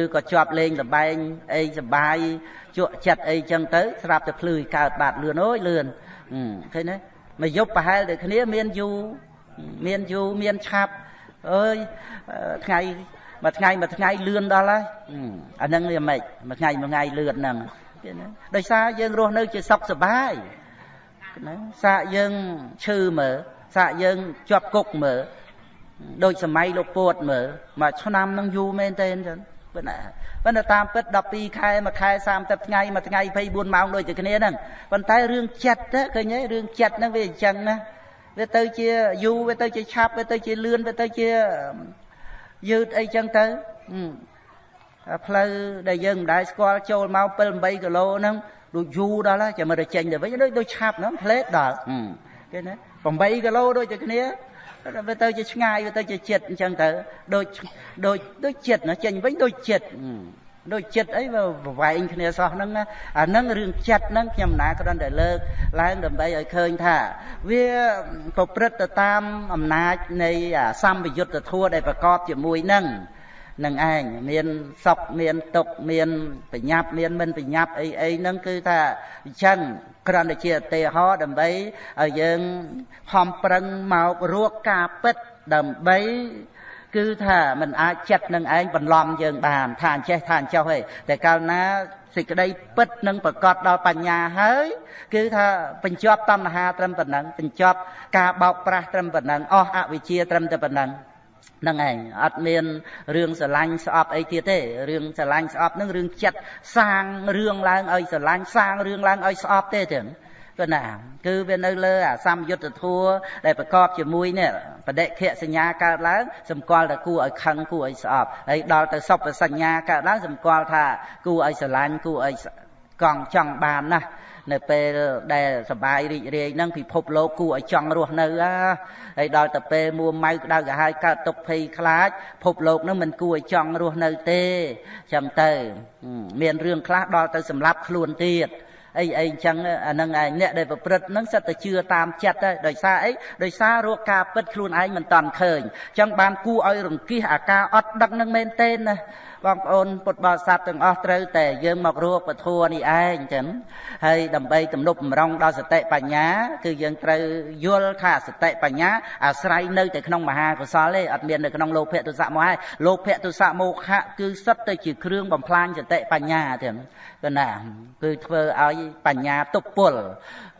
ឬក៏ជាប់លេងលបែងអីសបាយជក់ចិត្តអីចឹងទៅស្រាប់តែភ្លឺកើតបាត់លឿនអូយលឿនឃើញទេមួយយប់ប្រហែលដូចគ្នាមានយូរមានយូរមានឆាប់អើយថ្ងៃ មួយថ្ងៃមួយថ្ងៃលឿនដល់ហើយអាហ្នឹងវាមិនមួយថ្ងៃមួយថ្ងៃលឿនហ្នឹងដោយសារយើងរស់នៅជាសុខសប្បាយណាសាកយើងឈឺមើលសាកយើងជាប់គុកមើលដូចសម័យលោកពួតមើលមួយឆ្នាំនឹងយូរមែនទេអញ្ចឹងប៉ុន្តែប៉ុន្តែតាមពិត12ខែមួយខែ30ថ្ងៃមួយថ្ងៃ24ម៉ោងដូចតែគ្នាហ្នឹងប៉ុន្តែរឿងចិត្តទៅឃើញទេរឿងចិត្តហ្នឹងវាអញ្ចឹងណាវាទៅជាយូរវាទៅជាឆាប់វាទៅជាលឿនវាទៅជា យឺតអីចឹងទៅផ្លូវដែលយើងមិនដែលស្គាល់ចូលមក7 8គីឡូហ្នឹងដូចយូរដល់ហើយចាំមើលទៅចេញទៅវិញដូចដូចឆាប់ហ្នឹងផ្លេតដល់គេណា8គីឡូដូចតែគ្នាវាទៅជាឆ្ងាយវាទៅជាចិត្តអញ្ចឹងទៅដូចដូចដូចចិត្តណាចេញវិញដូចចិត្ត ដូចចិត្តអីវាប្រវែងគ្នាសោះហ្នឹងអាហ្នឹងរឿងចិត្តហ្នឹងខ្ញុំណាគ្រាន់តែលើកឡើងដើម្បីឲ្យឃើញថាវាប្រព្រឹត្តទៅតាមអំណាចនៃសម្បយុទ្ធធัวដែលប្រកបជាមួយនឹងនឹងឯងមានសុខមានទុក្ខមានបញ្ញាប់មានមិនបញ្ញាប់អីអីហ្នឹងគឺថាអញ្ចឹងគ្រាន់តែជាឧទាហរណ៍ដើម្បីឲ្យយើងខំប្រឹងមករកការពិតដើម្បី គឺថាมันអាចចិត្តនឹងឯងបន្លំយើងបានថាអញ្ចេះថាអញ្ចោះទេតែកាលណាសេចក្តីពិតនឹងប្រកបដល់បញ្ញាហើយគឺថាបញ្ចប់តណ្ហាត្រឹមប៉ុណ្ណឹងបញ្ចប់ការបោកប្រាស់ត្រឹមប៉ុណ្ណឹងអស់អវិជ្ជាត្រឹមតែប៉ុណ្ណឹងហ្នឹងឯងអត់មានរឿងស្រឡាញ់ស្អប់អីទៀតទេរឿងស្រឡាញ់ស្អប់ហ្នឹងរឿងចិត្តសាងរឿងឡើងឲ្យស្រឡាញ់សាងរឿងឡើងឲ្យស្អប់ទេទេ គឺណាគឺវានៅលើអាសម្យុទ្ធធัวដែលប្រកបជាមួយនេះបដិខៈសញ្ញាកើតឡើងសម្គាល់តែគួរឲ្យខឹងគួរឲ្យស្អប់ហើយដល់ទៅសុបសញ្ញាកើតឡើងសម្គាល់ថាគួរឲ្យស្រឡាញ់គួរឲ្យកង់ចង់បានណាស់នៅពេលដែលសបាយរីករាយហ្នឹងពិភពលោកគួរឲ្យចង់រស់នៅហើយដល់ទៅពេលមួម៉ៅក្តៅក្រហាយកើតទុកភ័យខ្លាចភពលោកហ្នឹងមិនគួរឲ្យចង់រស់នៅទេចាំទៅ មានរឿងខ្លះដល់ទៅសម្លាប់ខ្លួនទៀត អីអីអញ្ចឹងអានឹងឯងអ្នកដែលប្រព្រឹត្តហ្នឹងសិតតែជឿតាមចិត្តដែរដោយសារអីដោយសាររកការពិតខ្លួនឯងមិនតាន់ឃើញអញ្ចឹងបានគួរឲ្យរង្គៀសអាការអត់ដឹកនឹងមែនទេណា បងប្អូនពុទ្ធបរិស័ទទាំងអស់ត្រូវតែយើងមករកពធនេះឯងចឹងហើយដើម្បីទំនប់បំរុងដល់សតិបញ្ញា គឺយើងត្រូវយល់ថាសតិបញ្ញាអាស្រ័យនៅតែក្នុងមហាកុសលទេអត់មាននៅក្នុងលោភៈទុសៈមោហៈលោភៈទុសៈមោហៈគឺសុទ្ធតែជាគ្រឿងបំផ្លាញសតិបញ្ញាទាំងគឺណាគឺធ្វើឲ្យបញ្ញាទប់ពល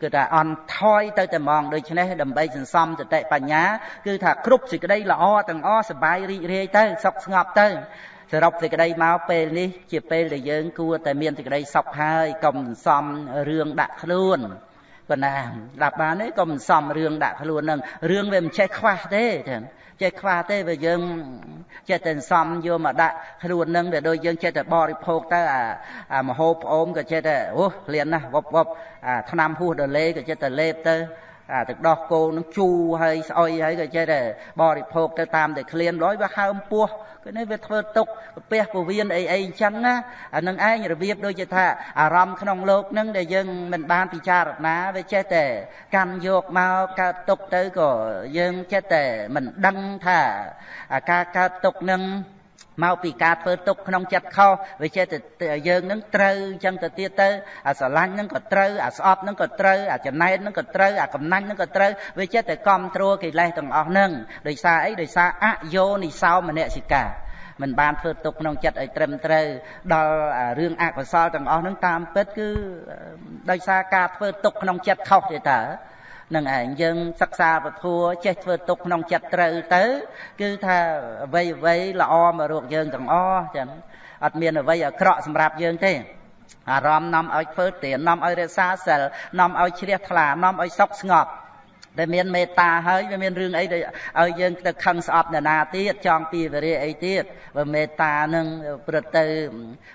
គឺថាអន់ថយទៅតែហ្មងដូច្នេះដើម្បីសន្សំសតិបញ្ញា គឺថាគ្រប់សេចក្តីល្អទាំងអស់សบายរីករាយទៅសុខស្ងប់ទៅ សរុបសេចក្តីមកពេលនេះ ជាពេលដែលយើងគួរតែមានសេចក្តីសុខហើយកុំសំរឿងដាក់ខ្លួនប៉ុណ្ណាដាក់បានទេកុំសំរឿងដាក់ខ្លួននឹងរឿងវាមិនចេះខ្វះទេចឹងចេះខ្វះទេវាយើងចេះតែសំយកមកដាក់ខ្លួននឹងវាដូចយើងចេះតែបរិភោគទៅអាអាមហូបផ្អូមក៏ចេះតែអូលៀនណាស់វប់វប់អាថ្នាំហួសដលេក៏ចេះតែលេបទៅ អាទឹកដោះគោនឹងជូរហើយស្អុយហើយក៏ចេះតែបរិភោគទៅតាមតែក្លៀនរយវាហើមពោះគឺនេះវាធ្វើទុកពះពវៀនអីអីអញ្ចឹងណាអានឹងឯងរបៀបដូចជាថាអារម្មណ៍ក្នុងលោកនឹងដែលយើងមិនបានពិចារណាវាចេះតែកាន់យកមកកើតទុកទៅក៏យើងចេះតែមិនដឹងថាអាការកើតទុកនឹង មកពីការធ្វើទុកក្នុងចិត្តខុសវាចេះតែយើងនឹងត្រូវអញ្ចឹងទៅទៀតទៅអាស្រឡាញ់នឹងក៏ត្រូវអាស្អប់នឹងក៏ត្រូវអាចំណែននឹងក៏ត្រូវអាកំណាញ់នឹងក៏ត្រូវវាចេះតែគ្រប់គ្រងកិលេសទាំងអស់ហ្នឹងដោយសារអីដោយសារអយោនិសោមនសិកាមិនបានធ្វើទុកក្នុងចិត្តឲ្យត្រឹមត្រូវដល់រឿងអកុសលទាំងអស់ហ្នឹងតាមពិតគឺដោយសារការធ្វើទុកក្នុងចិត្តខុសទេតើ នឹងឯងយើងសិក្សាពធัวចេះធ្វើទុកក្នុងចិត្តត្រូវទៅ គឺថាអ្វីអ្វីល្អមករកយើងទាំងអស់ចឹងអត់មានអ្វីអាក្រក់សម្រាប់យើងទេអារម្មណ៍នាំឲ្យធ្វើទាននាំឲ្យរក្សាសិលនាំឲ្យជ្រះថ្លានាំឲ្យសុខស្ងប់ដែលមានមេត្តាហើយវាមានរឿងអីឲ្យយើងទៅខឹងស្អប់អ្នកណាទៀតចង់ពីវរិយអីទៀតបើមេត្តានឹងព្រឹត្តទៅ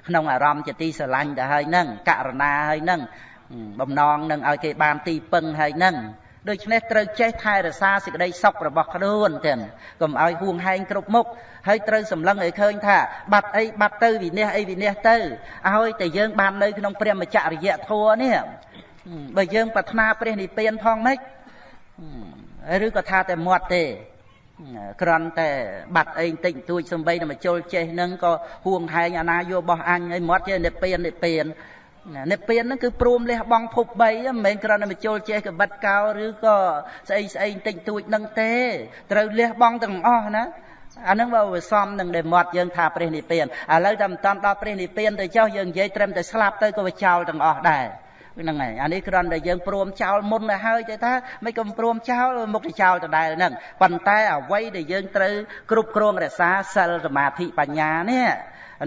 ក្នុងអារម្មណ៍ជាទីស្រឡាញ់ទៅហើយនឹងករណាហើយនឹង បំណងនឹងឲ្យគេបានទីពឹងហើយនឹងដូច្នេះត្រូវចេះថែរក្សាសេចក្តីសុខរបស់ខ្លួនទាំងកុំឲ្យហួងហែងគ្រប់មុខហើយត្រូវសម្លឹងឲ្យឃើញថាបាត់អីបាត់ទៅវិនិច្ឆ័យអីវិនិច្ឆ័យទៅឲ្យតែយើងបាននៅក្នុងព្រះមច្ចរិយធម៌នេះបើយើងប្រាថ្នាព្រះនិព្វានផងម៉េចឬក៏ថាតែមាត់ទេក្រន់តែបាត់អីបន្តិចបន្តួចសំបីតែមកជុលចេះនឹងក៏ហួងហែងអាណាយោបោះអញឲ្យមាត់ជានិព្វាននិព្វាន និព្វានហ្នឹងគឺព្រមលះបង់ភព3មិនមែនគ្រាន់តែមកជុលចេះកបិតកោឬក៏ស្អីស្អីបន្តិចបន្តួចនឹងទេត្រូវលះបង់ទាំងអស់ណាអានឹងបើវាសំនឹងដែលមាត់យើងថាព្រះនិព្វានឥឡូវតែមិនតាន់ដល់ព្រះនិព្វានទៅចុះយើងនិយាយត្រឹមតែស្លាប់ទៅក៏វាចោលទាំងអស់ដែរហ្នឹងហើយអានេះគ្រាន់តែយើងព្រមចោលមុនទៅហើយទេថាមិនក៏ព្រមចោលមុខទៅចោលដដែលហ្នឹងប៉ុន្តែអ្វីដែលយើងត្រូវគ្រប់គ្រងរក្សាសិលសមាធិបញ្ញានេះ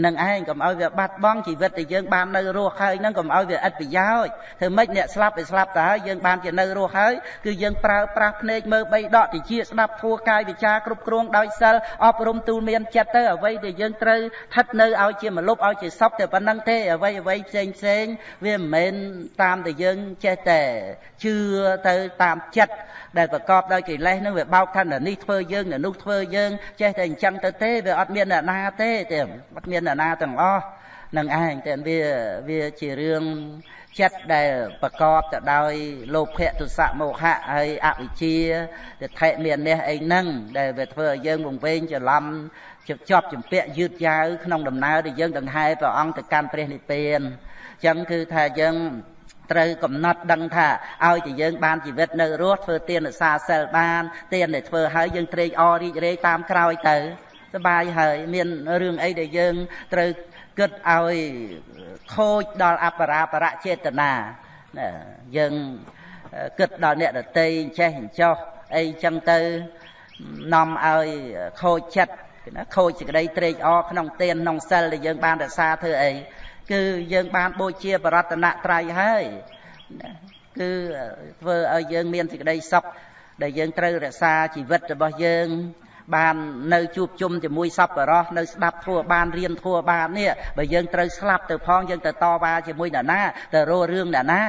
នឹងឯងកុំឲ្យវាបាត់បង់ជីវិតដែលយើងបាននៅរស់ហើយនឹងកុំឲ្យវាឥតប្រយោជន៍ធ្វើម៉េចអ្នកស្លាប់វាស្លាប់ទៅហើយយើងបានជានៅរស់ហើយគឺយើងប្រើប្រាស់ភ្នែកមើលបីដកតិចស្ដាប់ធัวកាយវិចារគ្រប់គ្រងដោយសិលអប់រំទូលមានចិត្តទៅអ្វីដែលយើងត្រូវស្ថិតនៅឲ្យជាមលុបឲ្យជាសពតែប៉ុណ្្នឹងទេអ្វីអ្វីផ្សេងផ្សេងវាមិនមែនតាមតែយើងចេះតែជឿទៅតាមចិត្ត ដែលប្រកបដោយកិលេសនឹងវាបោកថានេះធ្វើយើងនោះធ្វើយើងចេះតែអញ្ចឹងទៅទេវាអត់មានអ្នកណាទេទេអត់មានអ្នកណាទាំងអស់នឹងឯងតែវាវាជារឿងចិត្តដែលប្រកបទៅដោយលោភៈទុសៈមោហៈហើយអវិជ្ជាទិដ្ឋិមាននេះអីហ្នឹងដែលវាធ្វើឲ្យយើងវង្វេងច្រឡំជាប់ជាប់ជំពាក់យឺតយ៉ាវក្នុងដំណើរដែលយើងដង្ហែព្រះអង្គទៅកាន់ព្រះនិព្វានអញ្ចឹងគឺថាយើង ត្រូវកំណត់ដឹងថាឲ្យតែយើងបានជីវិតនៅរស់ធ្វើទានសាសិលបានទានដែលធ្វើហើយយើងត្រេកអររីករាយតាមក្រោយទៅសបាយហើយមានរឿងអីដែលយើងត្រូវគិតឲ្យខូចដល់អបរាបរៈចេតនាយើងគិតដល់អ្នកដតីចេះអញ្ចោះអីចឹងទៅនាំឲ្យខូចចិត្តណាខូចសេចក្តីត្រេកអរក្នុងទានក្នុងសិលដែលយើងបានរក្សាធ្វើអី គឺយើងបានបូជាបរតនត្រ័យហើយគឺធ្វើឲ្យយើងមានសេចក្តីសុខដែលយើងត្រូវរក្សាជីវិតរបស់យើងបាននៅជួបជុំជាមួយសពរោះនៅស្ដាប់ធัวបានរៀនធัวបាននេះបើយើងត្រូវស្លាប់ទៅផងយើងទៅតវ៉ាជាមួយអ្នកណាទៅរស់រឿងអ្នកណា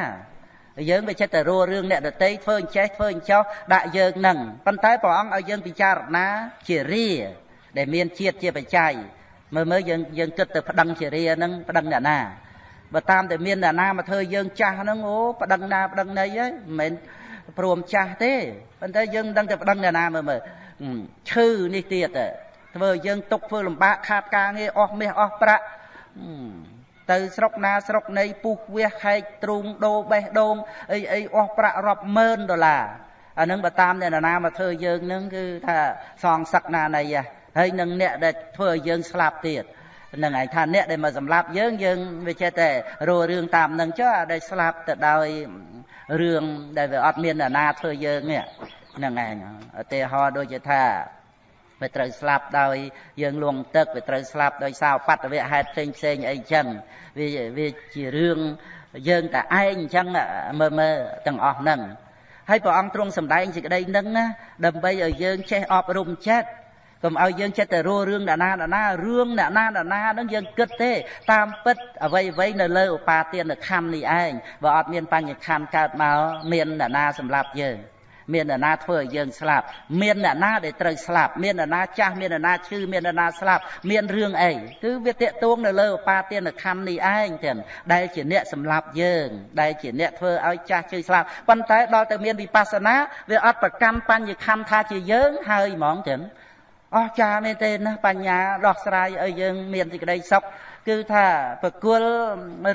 យើងវាចិត្តទៅរស់រឿងអ្នកដតីធ្វើអញ្ចេះធ្វើអញ្ចោះដាក់យើងនឹងប៉ុន្តែព្រះអង្គឲ្យយើងពិចារណាជារាដែលមានជាតិជាបច្ច័យ មើលមើលយើងយើងគិតទៅប្តឹងជារាហ្នឹងប្តឹងអ្នកណាបើតាមតែមានអ្នកណាមកធ្វើយើងចាស់ហ្នឹងអូប្តឹងណាប្តឹងណីហីមិនមែនព្រមចាស់ទេប៉ុន្តែយើងមិនដឹងតែប្តឹងអ្នកណាមើលមើលឈឺនេះទៀតធ្វើយើងຕົកធ្វើលំបាកខាតការងារអស់មាសអស់ប្រាក់ទៅស្រុកណាស្រុកណីពុះវះខែកទ្រូងដូបេះដូងអីអីអស់ប្រាក់រាប់ម៉ឺនដុល្លារអានឹងបើតាមអ្នកណាមកធ្វើយើងនឹងគឺថាសងសឹកណាណីហ៎ ហើយនឹងអ្នកដែលធ្វើឲ្យយើងស្លាប់ទៀតនឹងឯងថាអ្នកដែលមកសម្លាប់យើងយើងវាចេះតែរੂរឿងតាមនឹងចុះអាដែលស្លាប់ទៅដោយរឿងដែលវាអត់មានអ្នកណាធ្វើយើងនេះហ្នឹងឯងឧទាហរណ៍ដូចជាថាវាត្រូវស្លាប់ដោយយើងលងទឹកវាត្រូវស្លាប់ដោយសារបត្តវៈហេតុផ្សេងផ្សេងអីចឹងវាវាជារឿងយើងតែឯងអញ្ចឹងមើលមើលទាំងអស់ហ្នឹងហើយព្រះអង្គទ្រង់សម្ដែងសេចក្តីហ្នឹងណាដើម្បីឲ្យយើងចេះអប់រំចិត្ត កុំឲ្យយើងចិត្តតែរស់រឿងអ្នកណាអ្នកណារឿងអ្នកណាអ្នកណាហ្នឹងយើងគិតទេ តាមពិតអ្វីអ្វីនៅលើឧបាទានខណ្ឌនេះឯងបើអត់មានបញ្ញខណ្ឌកើតមកមានអ្នកណាសម្រាប់យើងមានអ្នកណាធ្វើឲ្យយើងស្លាប់មានអ្នកណាដែលត្រូវស្លាប់មានអ្នកណាចាស់មានអ្នកណាឈឺមានអ្នកណាស្លាប់មានរឿងអីគឺវាតេតួងនៅលើឧបាទានខណ្ឌនេះឯងទាំងដែលជាអ្នកសម្លាប់យើង ដែលជាអ្នកធ្វើឲ្យចាស់ឈឺស្លាប់ប៉ុន្តែដល់ទៅមានវិបស្សនាវាអត់ប្រកាន់បញ្ញខណ្ឌថាជាយើងហើយហ្មងទាំង អស្ចារ្យមែនទេណាបញ្ញាដោះស្រាយឲ្យយើងមានសេចក្តីសុខគឺថាប្រគល់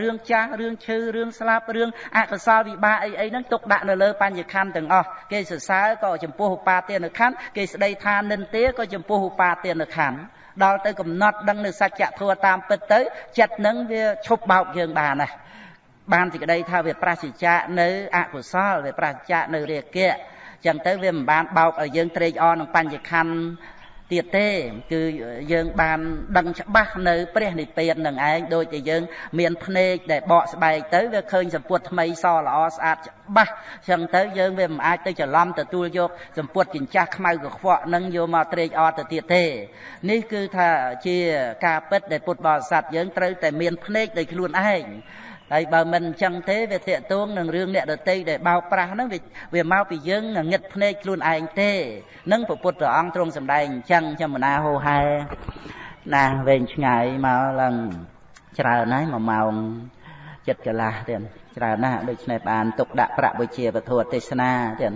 រឿងចាស់រឿងឈឺរឿងស្លាប់រឿងអកុសលវិបាកអីអីហ្នឹងទុកដាក់នៅលើបញ្ញខណ្ឌទាំងអស់គេសរសើរក៏ចំពោះឧបាទានខណ្ឌគេស្ដីថានិន្ទាក៏ចំពោះឧបាទានខណ្ឌដល់ទៅកំណត់ដឹងនៅសច្ចធម៌តាមពិតទៅចិត្តនឹងវាឈប់បោកយើងបានណាបានសេចក្តីថាវាប្រសិជ្ជៈនៅអកុសលវាប្រសិជ្ជៈនៅរាគៈចឹងទៅវាមិនបានបោកឲ្យយើងត្រេកអរនឹងបញ្ញខណ្ឌ ទៀតទេ គឺយើងបានដឹងច្បាស់នៅ ព្រះនិព្វាននឹងឯងដូចតែយើង មានភ្នែកដែលបកស្បែកទៅវាឃើញសម្ពុតថ្មីសល្អស្អាតច្បាស់អញ្ចឹងទៅយើងវាមិនអាចទៅច្រឡំទទួលយកសម្ពុតចិញ្ចាស់ខ្មៅកខ្វក់នឹងយកមកត្រេកអរទៅទៀតទេ នេះគឺថាជាការពិតដែលពុទ្ធបរិស័ទយើងត្រូវតែមានភ្នែកដោយខ្លួនឯង ហើយបើមិនអញ្ចឹងទេវាតាកតួងនឹងរឿងអ្នកដតីដែលបោកប្រាស់ហ្នឹងវាមកពីយើងងឹតភ្នែកខ្លួនឯងទេនឹងពុទ្ធព្រះអង្គទ្រង់សម្ដែងអញ្ចឹងចាំមណាហោហែណាវែងឆ្ងាយមកឡើងច្រើនហើយ1ម៉ោងចិត្តកន្លះទៀតច្រើនណាស់ដូច្នេះបានទុកដាក់ប្រាក់វិជាពធទេសនាទៀត